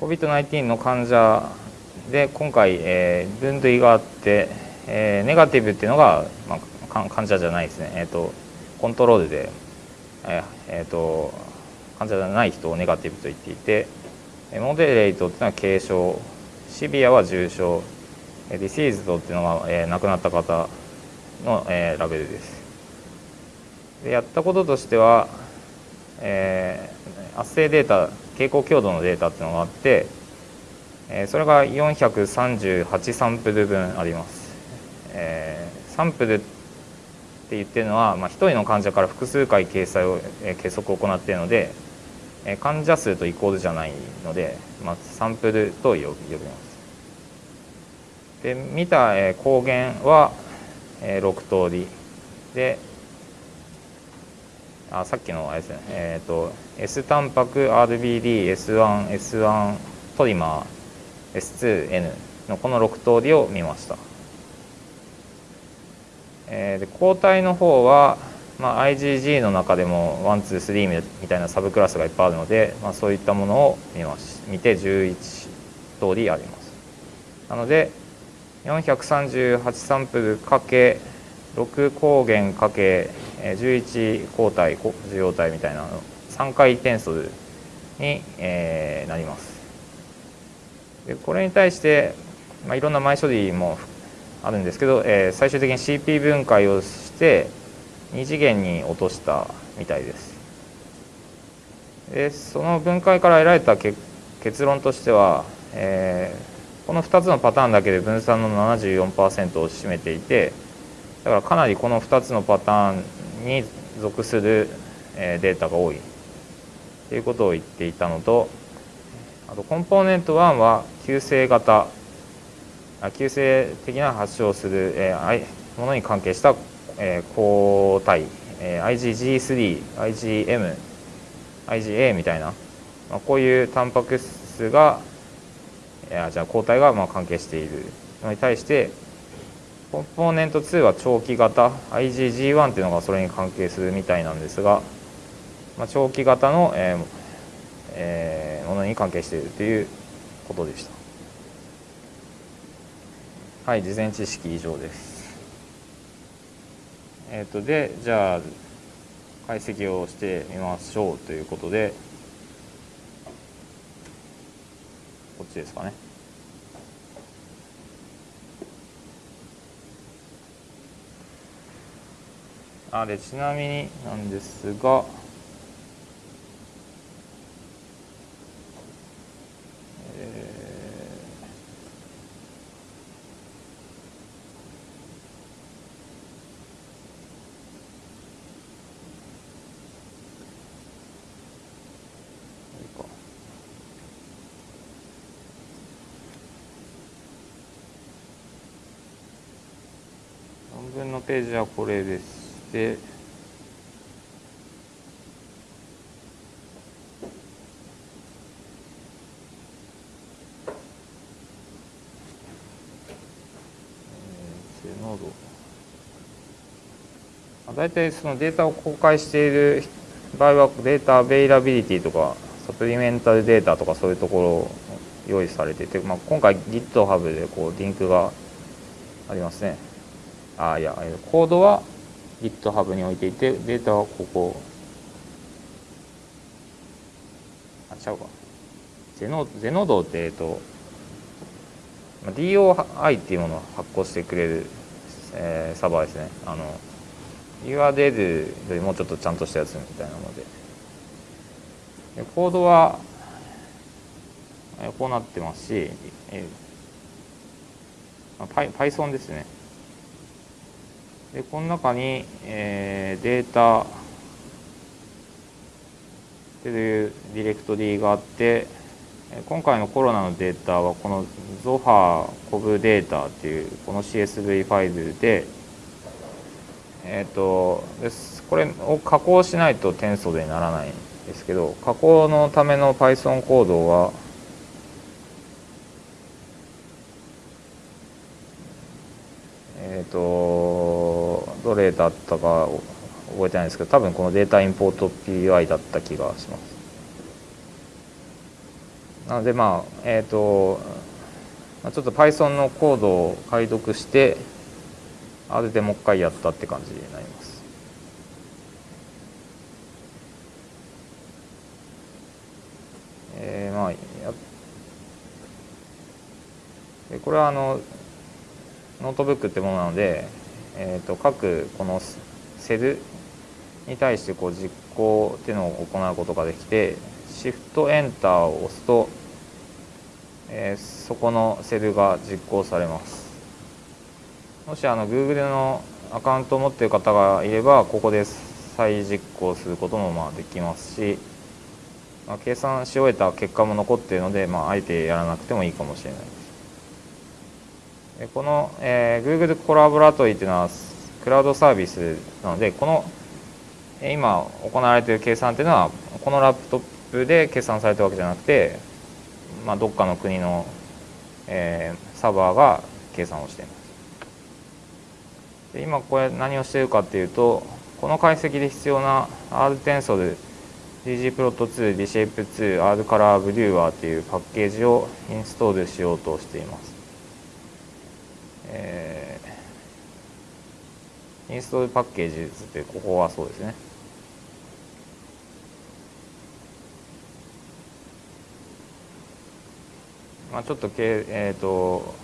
COVID-19 の患者で今回、えー、分類があって、えー、ネガティブっていうのが、まあ、患者じゃないですね、えーと、コントロールで、えーえと、患者じゃない人をネガティブと言っていてモデレートっていうのは軽症シビアは重症ディシーズドっていうのは、えー、亡くなった方の、えー、ラベルですでやったこととしては、えー、圧生データ蛍光強度のデータっていうのがあって、えそれが438サンプル分あります。えー、サンプルって言ってるのは、まあ、1人の患者から複数回掲載を、え計測を行っているので、え患者数とイコールじゃないので、まあ、サンプルと呼びます。で見た、え抗原は、え6通りであさっきのあれですねえっ、ー、と S タンパク RBDS1S1 トリマー S2N のこの6通りを見ました、えー、で抗体の方は、まあ、IgG の中でも123みたいなサブクラスがいっぱいあるので、まあ、そういったものを見まし見て11通りあります。なので438サンプルかけ6抗原かけ11抗体受容体みたいな3回転数に、えー、なります。でこれに対して、まあ、いろんな前処理もあるんですけど、えー、最終的に CP 分解をして2次元に落としたみたいです。でその分解から得られた結論としては、えー、この2つのパターンだけで分散の74%を占めていてだからかなりこの2つのパターンに属するデータが多い。ということを言っていたのとあとコンポーネント1は急性型急性的な発症するものに関係した抗体 IgG3、IgM、IgA みたいなまあこういうタンパク質がじゃあ抗体がまあ関係しているのに対してコンポーネント2は長期型 IgG1 っていうのがそれに関係するみたいなんですが、まあ、長期型の、えーえー、ものに関係しているということでした。はい、事前知識以上です。えっ、ー、とでじゃあ解析をしてみましょうということでこっちですかね。あでちなみになんですが論文のページはこれです。なので大体そのデータを公開している場合は Data Availability とか Supplemental Data とかそういうところ用意されてて、まあ、今回 GitHub でこうリンクがありますねあいやコードは GitHub に置いていてデータはここ。あちゃうか。ゼノゼノドってえっと DOI っていうものを発行してくれる、えー、サーバーですね。あの URL よりもうちょっとちゃんとしたやつみたいなので。でコードはこうなってますし、えー、Python ですね。でこの中に、えー、データっていうディレクトリーがあって今回のコロナのデータはこの ZOHA コブデータっていうこの CSV ファイルでえっ、ー、とです。これを加工しないと転送でならないんですけど加工のための Python コードはえっ、ー、とれだったか覚えてないですけど多分このデータインポート PI だった気がします。なのでまあえっ、ー、とちょっと Python のコードを解読してあれでもう一回やったって感じになります。えー、まあやこれはあのノートブックってものなので、えーと、各このセルに対してこう実行っていうのを行うことができて Shift Enter を押すと、えー、そこのセルが実行されます。もしあの Google のアカウントを持っている方がいればここで再実行することもまあできますし、まあ、計算し終えた結果も残っているので、まあ、あえてやらなくてもいいかもしれないです。この、えー、Google コラボラトリーというのはクラウドサービスなのでこの今行われている計算というのはこのラップトップで計算されたわけじゃなくて、まあ、どっかの国の、えー、サーバーが計算をしていますで今これ何をしているかっていうとこの解析で必要な R テンソル ggplot2、dshape2、R カラーブリューワーというパッケージをインストールしようとしています。えー、インストールパッケージってここはそうですね。まあ、ちょっとけ、えーと、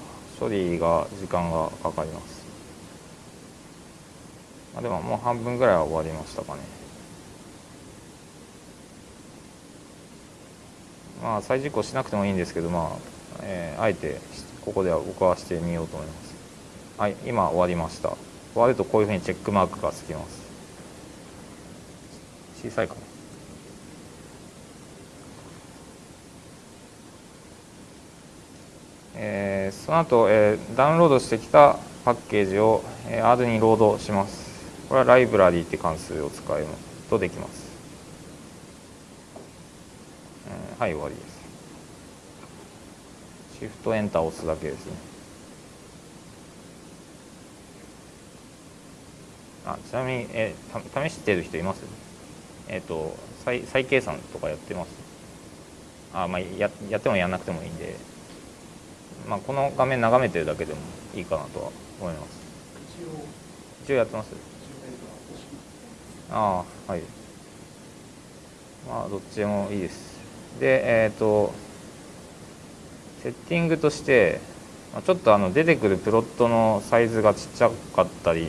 処理が時間がかかります。まあ、でももう半分ぐらいは終わりましたかね。まあ再実行しなくてもいいんですけど、まあえー、あえてここでは僕はしてみようと思います。はい今終わりました。終わるとこういうふうにチェックマークがつきます。小さいかな。えー、その後、えー、ダウンロードしてきたパッケージを、えー、R にロードします。これはライブラリーって関数を使うとできます、うん、はい終わりです。シフトエンターを押すだけですね。あちなみに、え試してる人います？えっ、ー、と再再計算とかやってます。あまあややってもやんなくてもいいんで、まあ、この画面眺めてるだけでもいいかなとは思います。一応やってます。ああはい。まあどっちでもいいです。でえっ、ー、とセッティングとしてちょっとあの出てくるプロットのサイズがちっちゃかったり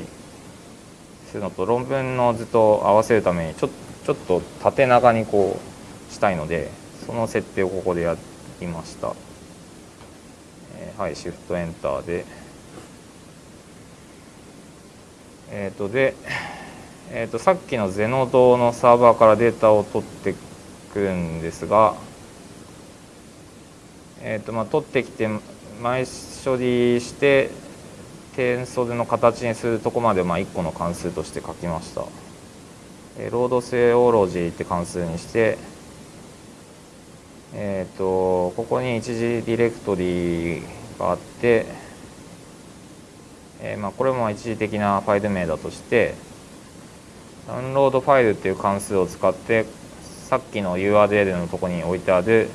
するのと論文の図と合わせるためにちょちょっと縦長にこうしたいのでその設定をここでやりました、えー、はいシフトエンターで。えっ、ー、とで、えー、とさっきのゼノドのサーバーからデータを取ってくるんですがえーとまあ、取ってきて前処理して点袖の形にするとこまでまあ1個の関数として書きました。ロードセオロジーって関数にして、えーと、ここに一時ディレクトリがあって、えー、まあこれも一時的なファイル名だとしてダウンロードファイルっていう関数を使ってさっきの URL のとこに置いてある、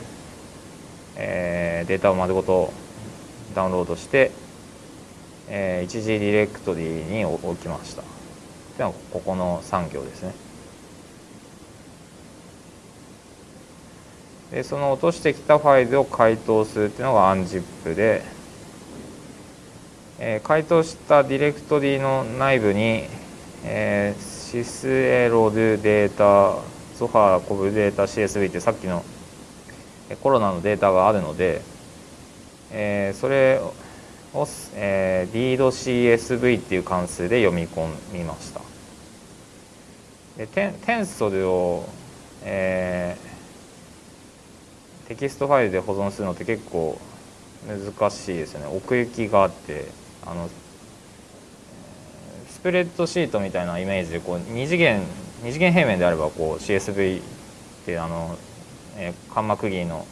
えー、データを丸ごとダウンロードしてえー、一時ディレクトリに置きました。ではここの3行ですね。でその落としてきたファイルを解凍するっていうのが unzip で、えー、解凍したディレクトリの内部に、えー、シスエロルデータソファーコブデータ CSV ってさっきのコロナのデータがあるので、えー、それを、えー、readcsv っていう関数で読み込みました。でテンテンソルをえー、テキストファイルで保存するのって結構難しいですよね奥行きがあってあのスプレッドシートみたいなイメージでこう2次元2次元平面であればこう CSV ってあの、えー、カンマ区切りの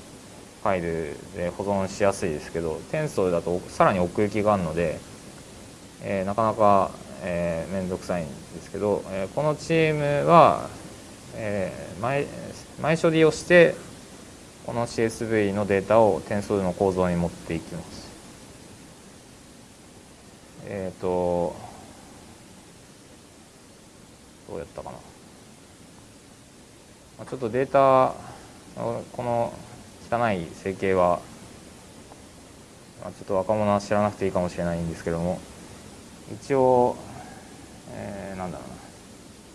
ファイルで保存しやすいですけどテンソーだとさらに奥行きがあるので、えー、なかなかえー、めんどくさいんですけど、えー、このチームは、えー、前前処理をしてこの CSV のデータを点数の構造に持っていきます。えっ、ー、とどうやったかな、ちょっとデータこの汚い整形は、まあ、ちょっと若者は知らなくていいかもしれないんですけども。一応えー、なんだろうな。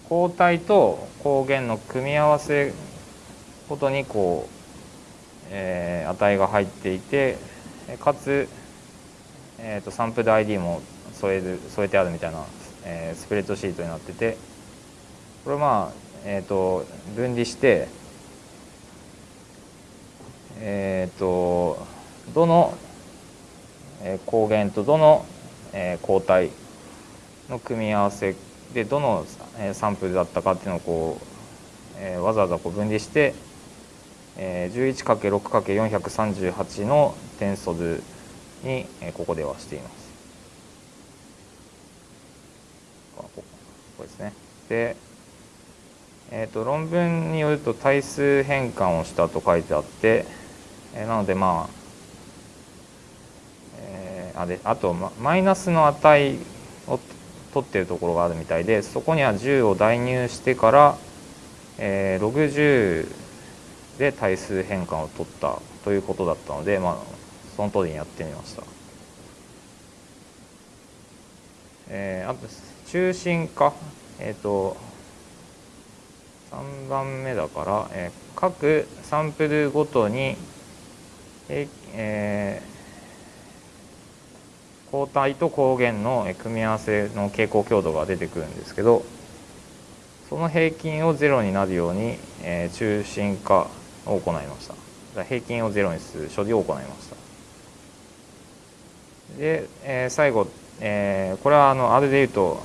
抗体と抗原の組み合わせごとにこう、えー、値が入っていてかつ、えーと、サンプル ID も添える添えてあるみたいな、えー、スプレッドシートになってて。これまあ、えーと、分離してえっ、ー、とどの抗原とどの抗体の組み合わせでどのサンプルだったかっていうのをこう、わざわざこう分離して、11×6×438 の点素図に、ここではしています。ここですね。で、えーと、論文によると対数変換をしたと書いてあって、えー、なのでまあ、えー、あであとマイナスの値を取ってるところがあるみたいでそこには10を代入してから、えー、60で対数変換を取ったということだったので、まあ、その通りにやってみました。えー、あと中心化、えっ、ー、と3番目だから、えー、各サンプルごとに、えー、抗体と抗原の組み合わせの傾向強度が出てくるんですけどその平均をゼロになるように、えー、中心化を行いました。平均をゼロにする処理を行いました。で、えー、最後、えー、これはあの R でいうと、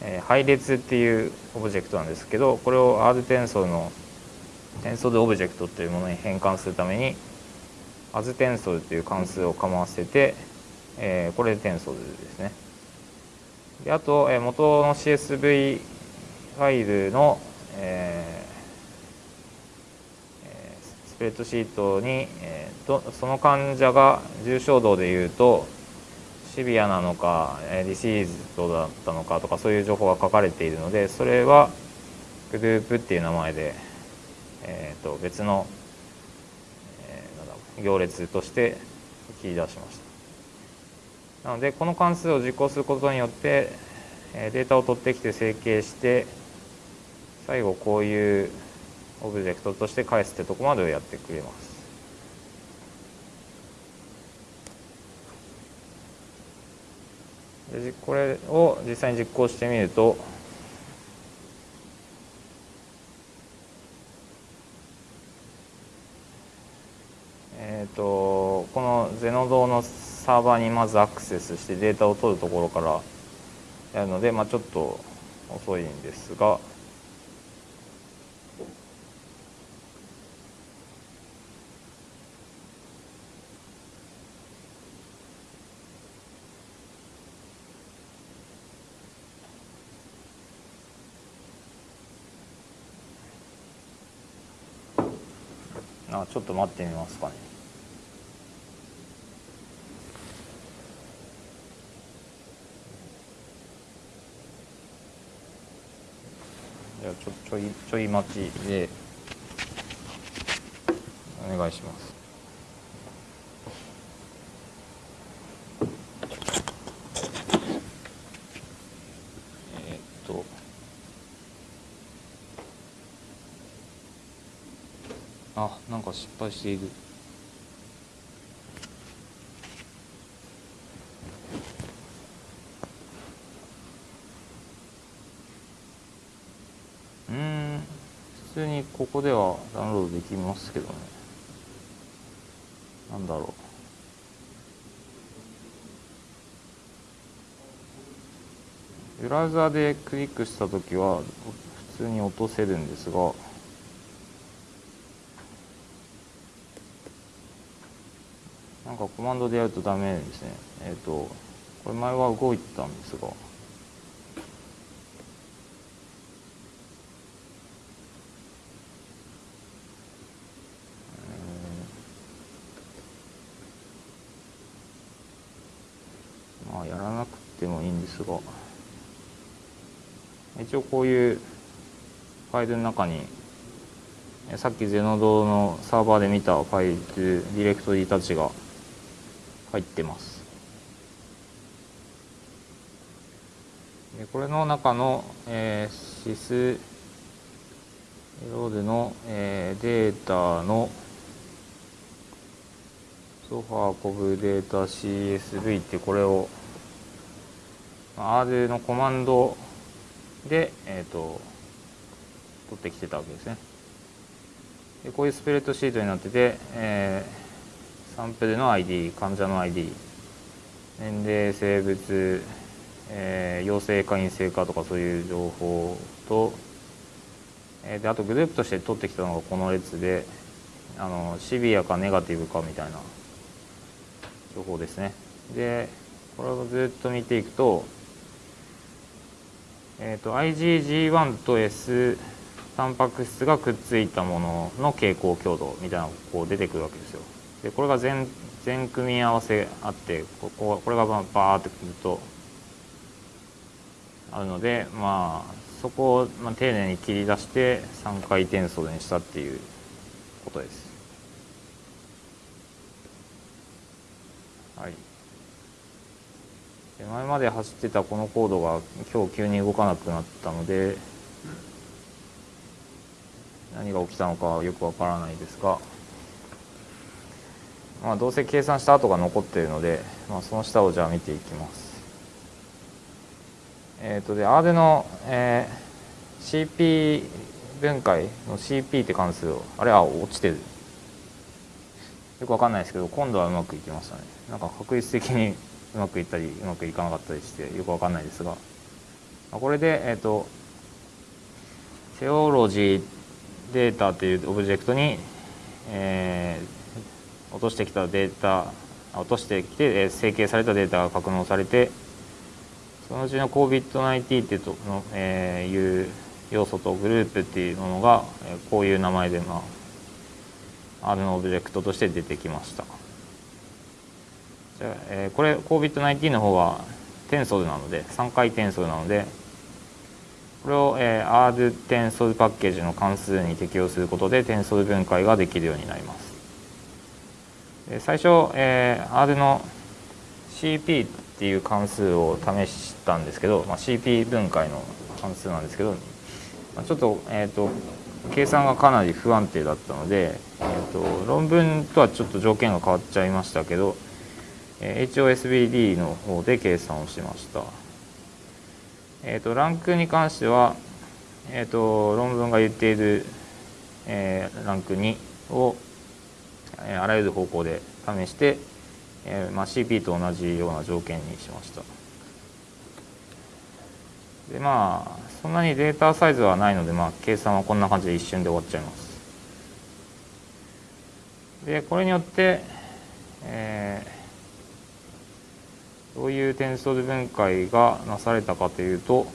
えー、配列っていうオブジェクトなんですけどこれを R テンソルのテンソルオブジェクトというものに変換するために as テンソルという関数をかませてえー、これでテンソルですね。であと、えー、元の CSV ファイルの、えー、スプレッドシートに、えー、とその患者が重症度でいうとシビアなのかディシーズドだったのかとかそういう情報が書かれているのでそれはグループっていう名前で、えー、と別の、行列として切り出しました。なのでこの関数を実行することによってデータを取ってきて整形して最後こういうオブジェクトとして返すってとこまでをやってくれます。でこれを実際に実行してみるとえっ、ー、とこのゼノドのサーバーにまずアクセスしてデータを取るところからやるので、まあ、ちょっと遅いんですが。あちょっと待ってみますかね。じゃあちょちょいちょい待ちでお願いします。え、っと。あなんか失敗している普通にここではダウンロードできますけどね。なんだろう。ブラウザでクリックした時は普通に落とせるんですが。なんかコマンドでやるとダメですね。えっ、ー、とこれ前は動いてたんですがまあやらなくてもいいんですが一応こういうファイルの中にさっきゼノドのサーバーで見たファイルディレクトリたちが入ってます。でこれの中の、えー、シスロードの、えー、データのソファーコブデータ CSV ってこれを R のコマンドで、えーと、取ってきてたわけですね。でこういうスプレッドシートになってて、えー、サンプルの ID 患者の ID 年齢性別、えー、陽性か陰性かとかそういう情報と、えー、であとグループとして取ってきたのがこの列であのシビアかネガティブかみたいな情報ですね。でこれをずっと見ていくと,、えーと、IgG1 と S タンパク質がくっついたものの傾向強度みたいなのがこう出てくるわけですよ。でこれが全全組み合わせあってこここれがバーってくるとあるのでまあそこをまあ丁寧に切り出して3回転送にしたっていうことです。はい、前まで走ってたこのコードが今日急に動かなくなったので何が起きたのかよくわからないですが、まあ、どうせ計算した後が残っているので、まあ、その下をじゃあ見ていきます。え、ー、とで R の、えー、CP 分解の CP って関数をあれは落ちてるよくわかんないですけど今度はうまくいきましたねなんか確率的にうまくいったりうまくいかなかったりしてよくわかんないですがこれでえっ、ー、とセオロジーデータというオブジェクトに、えー、落としてきたデータ落としてきて、えー、整形されたデータが格納されてそのうちの COVID-19 っていうとの、えー、いう要素とグループっていうものが、えー、こういう名前で、まあ、R のオブジェクトとして出てきました。じゃあ、えー、これ COVID-19 の方はテンソルなので3回テンソルなのでこれを、えー、R テンソルパッケージの関数に適用することでテンソル分解ができるようになります。最初、えー、R の CP っていう関数を試したんですけど、まあ、CP 分解の関数なんですけど、まあ、ちょっと,、えーと計算がかなり不安定だったので、えーと、論文とはちょっと条件が変わっちゃいましたけど、HOSBD の方で計算をしました。えーと、ランクに関しては、えーと、論文が言っている、えー、ランク2を、えー、あらゆる方向で試して、えーまあ、CP と同じような条件にしました。でまあそんなにデータサイズはないので、まあ、計算はこんな感じで一瞬で終わっちゃいます。でこれによって、えー、どういう転送分解がなされたかというと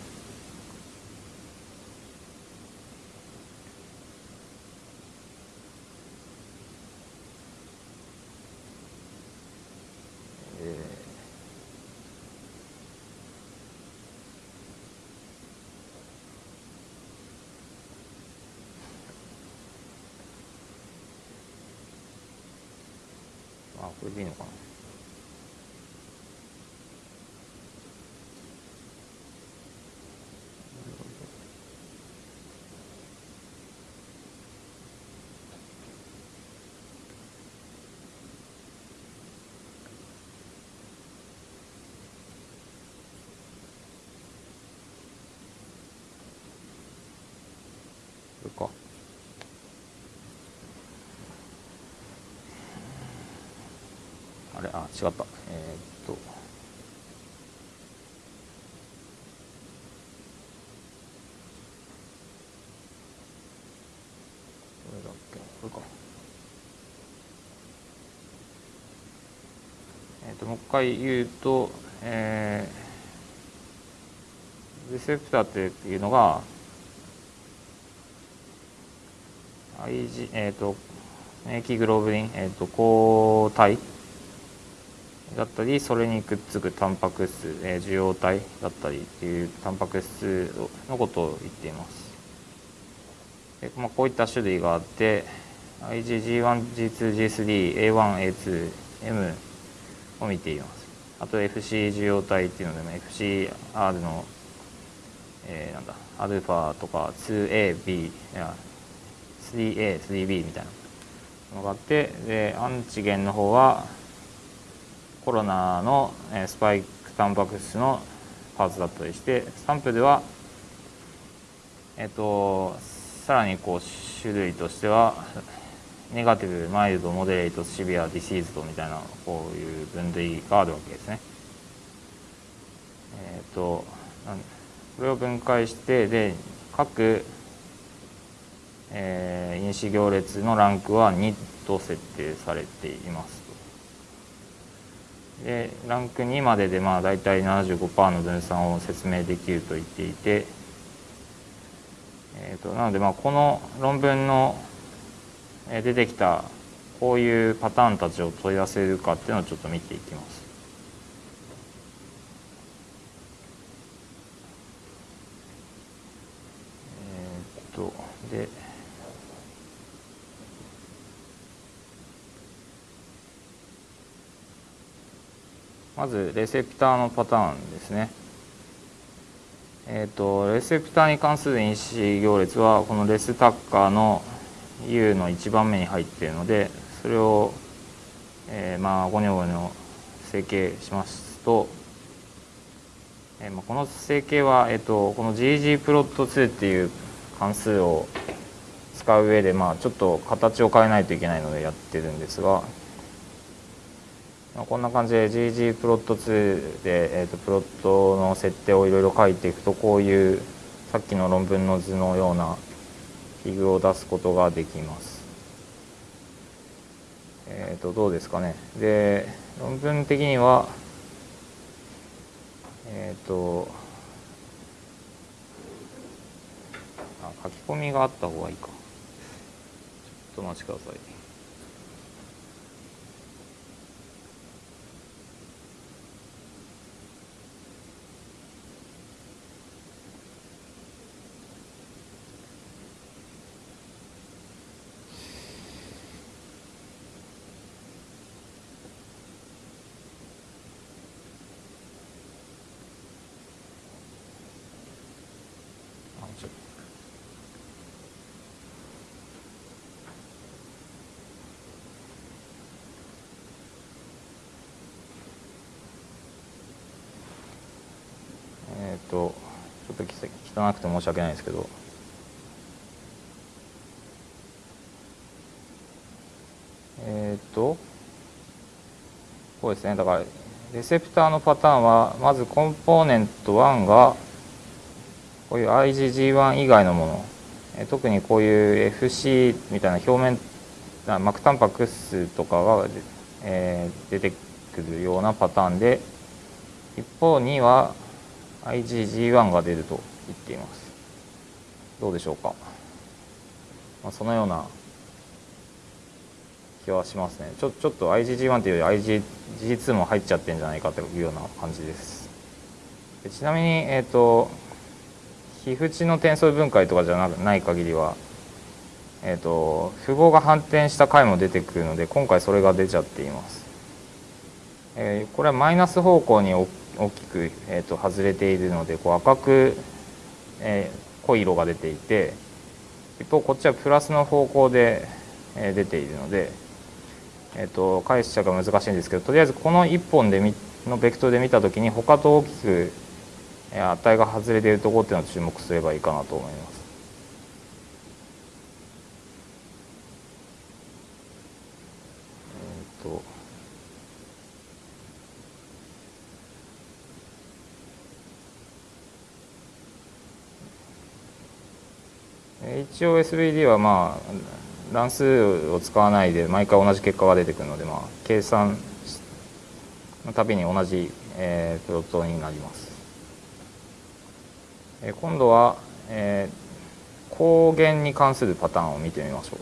これでいいのかなこれかあれあ違った。えー、っと。どれだっけ？これか。えー、っともう一回言うとえー、レセプターっていうのが IG えっ、ーと免疫グローブリン、えっーと、抗体だったりそれにくっつくタンパク質、えー、受容体だったりっていうタンパク質のことを言っています。でまあ、こういった種類があって IgG1G2G3A1A2M を見ています。あと FC 受容体っていうのでも FCR の、えー、なんだアルファとか 2AB いや 3A、3B みたいなのがあってで antigen の方はコロナのスパイクタンパク質のパーツだったりしてサンプルではえっとさらにこう種類としては negative mild moderate severe deceased みたいなこういう分類があるわけですね。えっとこれを分解してで各えー、因子行列のランクは2と設定されていますでランク2まででまあ大体75%の分散を説明できると言っていて、えーと、なのでまあこの論文の出てきたこういうパターンたちを問い合わせるかっていうのをちょっと見ていきます。えっ、とでまずレセプターのパターンですね。えーと、レセプターに関する因子行列はこのレスタッカーの U の1番目に入っているのでそれを、えー、まあゴニョゴニョ整形しますと、えー、まあこの整形は、えーと、この GG プロット2っていう関数を使う上で、まあ、ちょっと形を変えないといけないのでやってるんですがこんな感じで GG プロット2で、えーと、プロットの設定をいろいろ書いていくとこういうさっきの論文の図のようなフィグを出すことができます。えっ、ー、とどうですかね。で論文的にはえっ、ー、とあ書き込みがあった方がいいか。ちょっとお待ちください。とちょっと汚くて申し訳ないですけど。えっ、とこうですね。だからレセプターのパターンはまずコンポーネント1がこういう IgG1 以外のもの。え特にこういう FC みたいな表面膜タンパク質とかが、えー、出てくるようなパターンで一方には IgG1 が出ると言っています。どうでしょうか、まあ、そのような気はしますね。ちょちょっと IgG1 っていうより IgG2 も入っちゃってんじゃないかというような感じです。でちなみにえっ、ー、と皮膚値の転送分解とかじゃない限りはえーと、符号が反転した回も出てくるので今回それが出ちゃっています、えー、これはマイナス方向に大きく、えーと、外れているのでこう赤く、えー、濃い色が出ていて一方こっちはプラスの方向で、えー、出ているので、えーと、解釈が難しいんですけどとりあえずこの1本でのベクトルで見た時に他と大きく、え、値が外れているところっていうのを注目すればいいかなと思います。えーと一応 SVD はまあ乱数を使わないで毎回同じ結果が出てくるので、まあ、計算のたびに同じ、えー、プロットになります。えー、今度は、えー、光源に関するパターンを見てみましょう。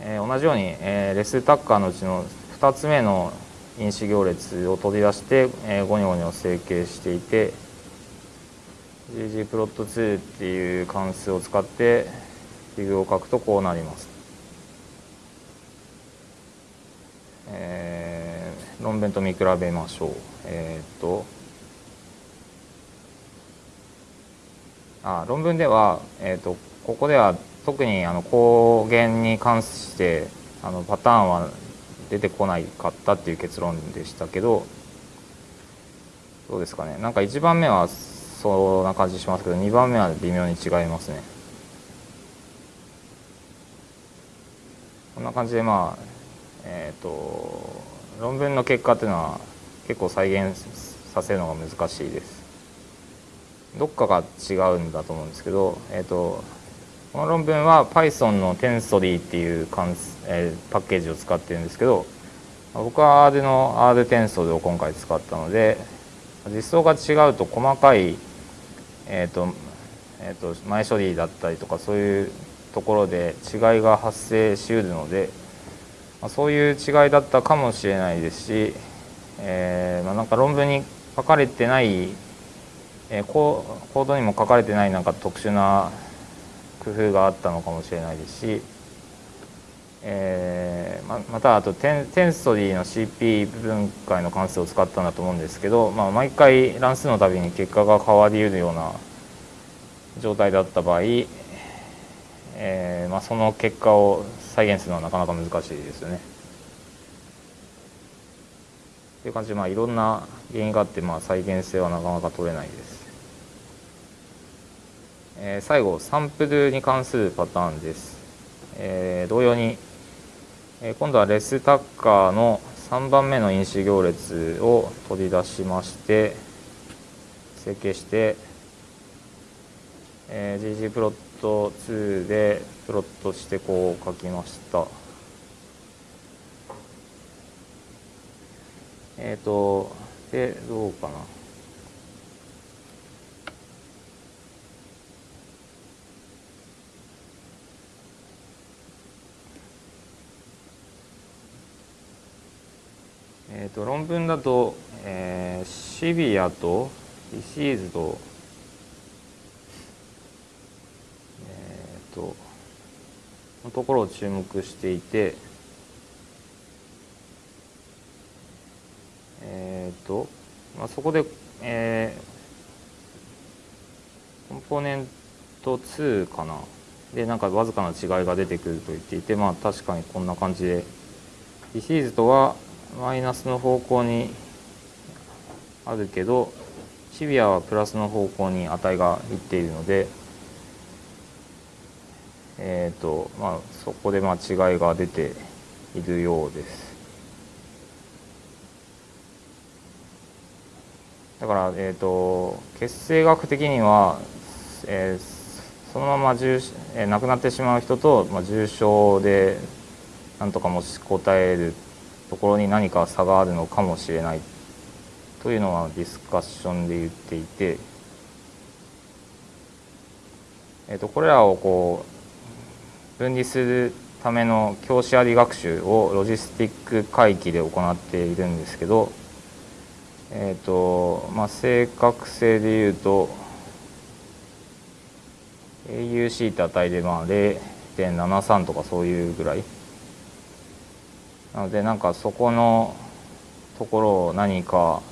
えー、同じように、えー、レスタッカーのうちの2つ目の因子行列を取り出して、えー、ゴニョゴニョ成形していて ggplot2 っていう関数を使ってフィグを書くとこうなります。えー、論文と見比べましょう。えー、っとあ論文では、えー、っとここでは特にあの光源に関してあのパターンは出てこないかったっていう結論でしたけどどうですかね。なんか1番目はそんな感じしますけど2番目は微妙に違いますね。こんな感じでまあえっ、ー、と論文の結果っていうのは結構再現させるのが難しいです。どっかが違うんだと思うんですけどえっ、ー、とこの論文は Python の Tensori っていう関え、パッケージを使ってるんですけど僕は R の R テンソルを今回使ったので実装が違うと細かい、えーとえーと、前処理だったりとかそういうところで違いが発生しうるので、まあ、そういう違いだったかもしれないですし、えーまあ、なんか論文に書かれてない、えー、コードにも書かれてないなんか特殊な工夫があったのかもしれないですし、えー、ままたあとテンテンストリーの CP 分解の関数を使ったんだと思うんですけど、まあ、毎回乱数のたびに結果が変わりうるような状態だった場合、えーまあ、その結果を再現するのはなかなか難しいですよね。という感じで、まあ、いろんな原因があって、まあ、再現性はなかなか取れないです。えー、最後サンプルに関するパターンです、えー、同様に、えー、今度はレスタッカーの3番目の因子行列を取り出しまして成形して、えー、GG プロット2でプロットしてこう書きました。えっ、ー、とでどうかな。えーと、論文だと、えー、シビアとディシーズと,、えーと、のところを注目していてえ、ー、と、まあ、そこで、えー、コンポーネント2かな。でなんかわずかな違いが出てくると言っていてまあ確かにこんな感じで。ディシーズとはマイナスの方向にあるけどシビアはプラスの方向に値がいっているのでえーとまあ、そこでまあ違いが出ているようです。だから、えーと、血清学的には、えー、そのまま重、えー、亡くなってしまう人と、まあ、重症でなんとか持ちこたえるところに何か差があるのかもしれないというのはディスカッションで言っていて、えー、とこれらをこう分離するための教師あり学習をロジスティック回帰で行っているんですけど、えーとまあ、正確性でいうと AUC って値でまあ0.73とかそういうぐらい。なのでなんかそこのところを何か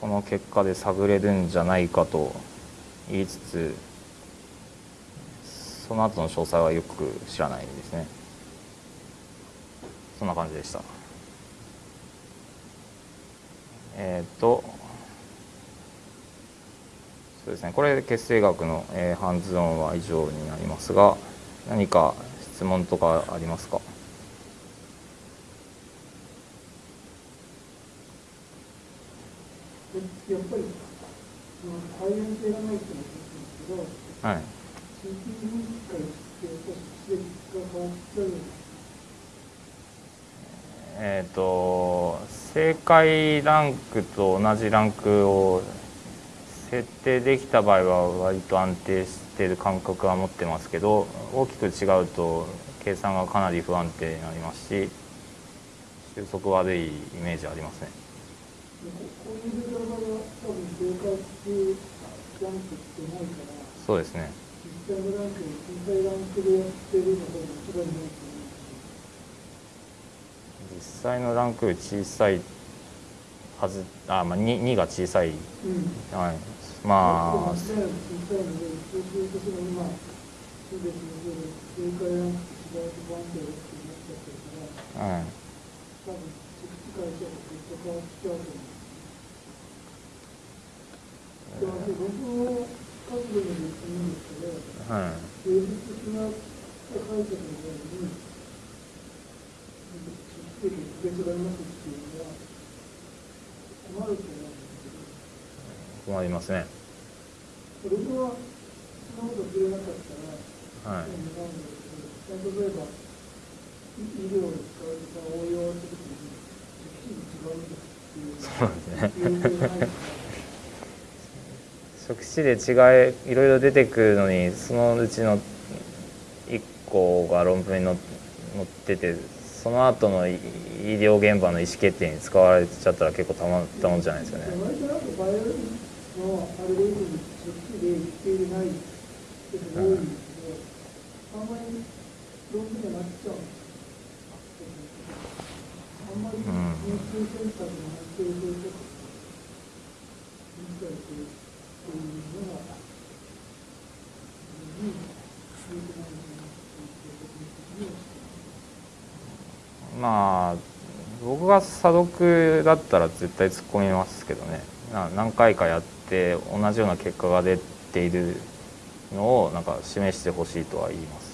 この結果で探れるんじゃないかと言いつつその後の詳細はよく知らないですね。そんな感じでした。えっ、とそうですね。これで血清学の、えー、ハンズオンは以上になりますが何か質問とかありますかうんやっぱりその対応性がないっていうのは一つですけどはい。会ってやっぱり質が変わっちゃうえっ、と正解ランクと同じランクを設定できた場合は割と安定している感覚は持ってますけど大きく違うと計算がかなり不安定になりますし収束悪いイメージありますねそうですね。実際のランク小さいランクでやってるのが一番いいと思う実際のランク小さいはずあ、まあ、2, 2が小さい、しうん。はい、まあ小さいのでそうするとその今うと不安定だってなっちゃってるからはいでも僕はい。芸術的な解釈のように出席別がありますってい。うのは困りますねはそんなこと触れなかったらはい。そうなんだけど例えば医療に使われた応用するときに直視違うんですってい。うそうですね職種で違いいろいろ出てくるのにそのうちの1個が論文に載載っててその後の医医療現場の意思決定に使われちゃったら結構たまったもんじゃないですかね。うんまあ僕が査読だったら絶対突っ込みますけどね何回かやって同じような結果が出ているのをなんか示してほしいとは言います。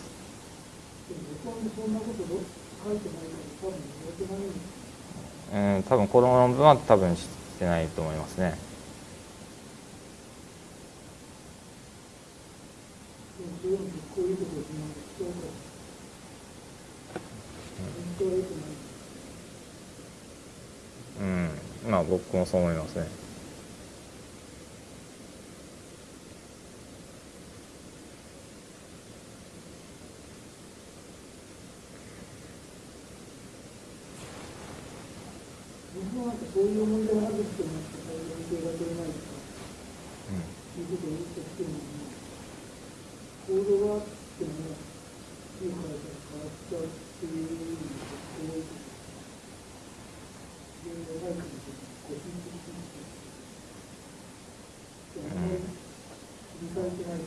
うん、多分この論文は多分してないと思いますね。ういうのってこういうことをしないと人から本当は良くないうん、まあ僕もそう思いますね。僕もなんかそういう問題があるって思って対応性が取れないとかういうことを言ってきてるのに行動があっても変わっちゃうっていう意味でこういう原因がないかもしれない個人的にでもあんまり理解してないん、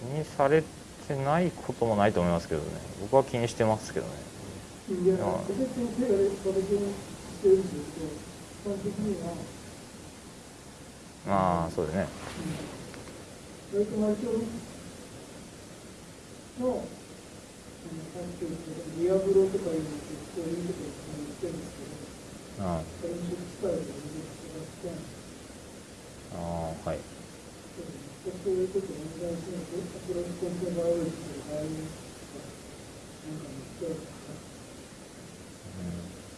気にされてないこともないと思いますけどね。僕は気にしてますけどね。いや、別に先生が私にしてるんですけど、一般的には、まあそうですね。うん、あ、あはい。うん。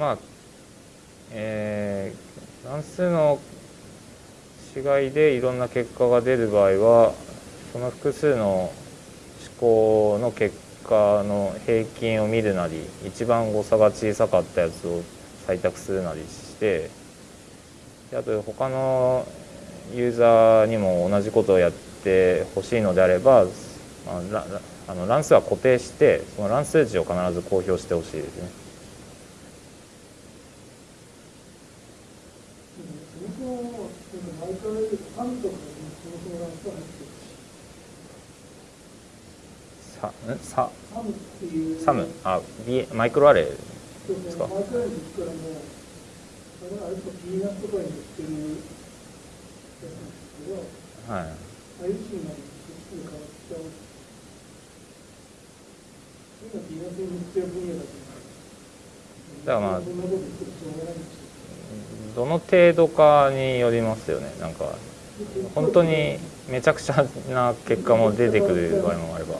まあ、えー、乱数の違いでいろんな結果が出る場合はその複数の思考の結果の平均を見るなり一番誤差が小さかったやつを採択するなりしてであと他のユーザーにも同じことをやってほしいのであれば、あ、あの乱数は固定してその乱数値を必ず公表してほしいですね。そもそも、なんか前から言うと、ファンとかでもそもそもランスは入ってるし、さんさサムあ B マイクロアレイですか？マイクロアレイに行くからもう、あれあれとかピーナッツとかに乗ってるやつなんですけど、。。はいっちで変わっちゃう。うん。で、そもそもなんかバイオリンのランスは入ってる分野だとだからまあどの程度かによりますよねなんか本当にめちゃくちゃな結果も出てくる場合もあれば。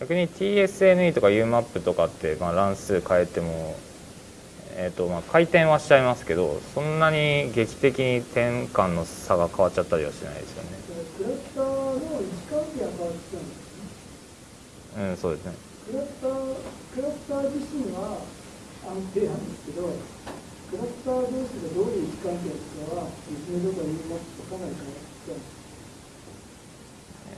逆に TSNE とか UMAP とかって、まあ、乱数変えても、えーとまあ、回転はしちゃいますけどそんなに劇的に転換の差が変わっちゃったりはしないですよね。クラスターの位置関係が変わってきたんですねうんそうですね。クラスタークラスター自身は安定なんですけどクラスター同士がどういう位置関係かは別名とか言いますとかなり変わってき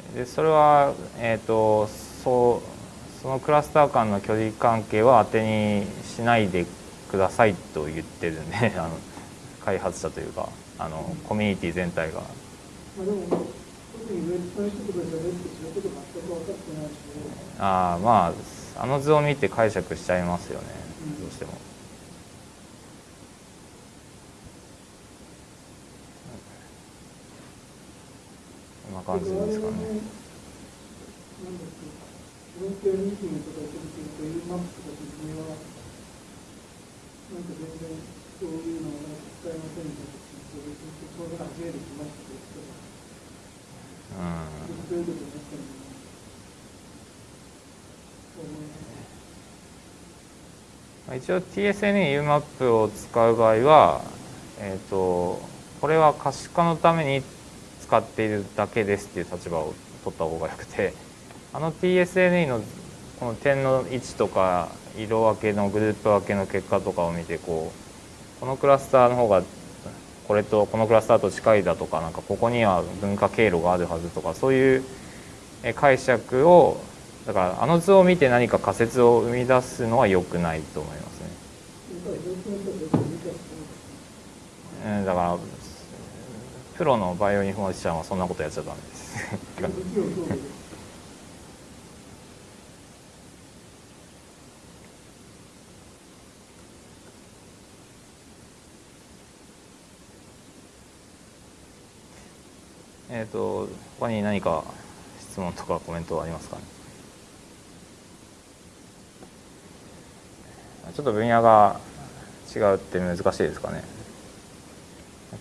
たんでそれは、えー、とそうそのクラスター間の距離関係は当てにしないでくださいと言ってるんで あの開発者というかあのコミュニティ全体が。まあでも特にウェブの人とかじゃべってそのこと全く分かってないしああまああの図を見て解釈しちゃいますよねうんどうしても。んな感じですかね。一応 TSNE UMAP を使う場合は、えー、とこれは可視化のために使っているだけですっていう立場を取った方がよくて あの TSNE のこの点の位置とか色分けのグループ分けの結果とかを見てこうこのクラスターの方がこれとこのクラスターと近いだとかなんかここには分化経路があるはずとかそういうえ解釈をだからあの図を見て何か仮説を生み出すのは良くないと思いますね。うんだからプロのバイオインフォマティシャンはそんなことやっちゃダメです。えっと他に何か質問とかコメントはありますかね？ちょっと分野が違うって難しいですかね？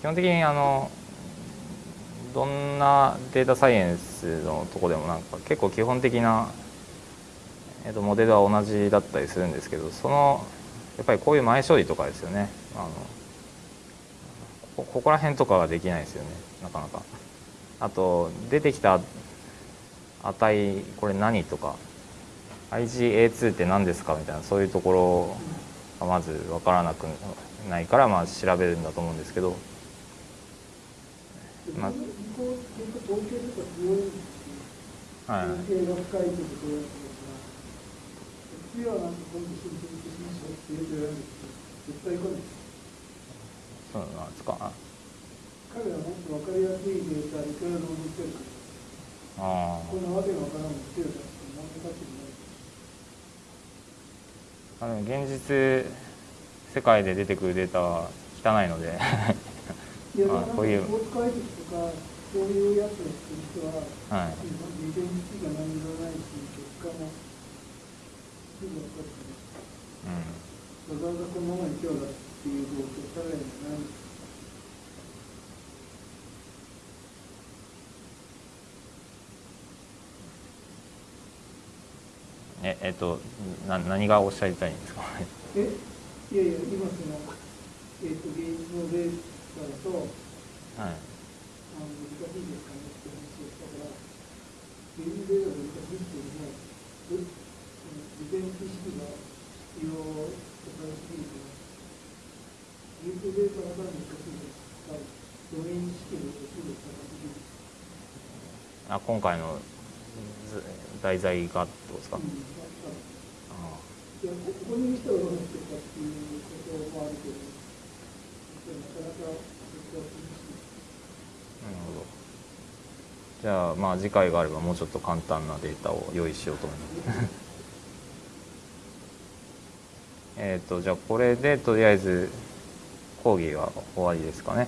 基本的にあのどんなデータサイエンスのとこでもなんか結構基本的な、えっとモデルは同じだったりするんですけどそのやっぱりこういう前処理とかですよねあのこここら辺とかができないですよねなかなか。あと出てきた値これ何とか IgA2 って何ですか？みたいなそういうところがまず分からなくないからまあ調べるんだと思うんですけど。まあ向こう結構統計とか強いんですい統計が深いところやつですが、次はなんか今度申請しましょうってよく言われるんですけど、絶対来ないです。そうなんですかあ彼はもっと分かりやすいデータいくらでも載ってるから、あこんなわけのわからんの強いからって何も価値もない。あでも現実世界で出てくるデータは汚いのでまあこういうスポーツ解析とか、そういうやつをする人は、はいが何もないし、結果もすぐ分かってうんわざわざこのままに今日だっていう状況、さらにない。ええっとな何がおっしゃりたいんですか？えいやいや、今その、えっ、と、現実のデータだと、はいあの難しいですかねって話をしたから、現実データが難しいっていうのも、えその事前知識が必要とされすぎて、現実データが難しいですが、ドメイン知識のレベルが高すぎる。あ今回の題材がってことですか、うんあいやここに人がどうなってるかっていうこともあるけど、なかなかそこは厳しい。あなるほど。じゃあまあ次回があればもうちょっと簡単なデータを用意しようと思います。えっとじゃあこれでとりあえず講義は終わりですかね。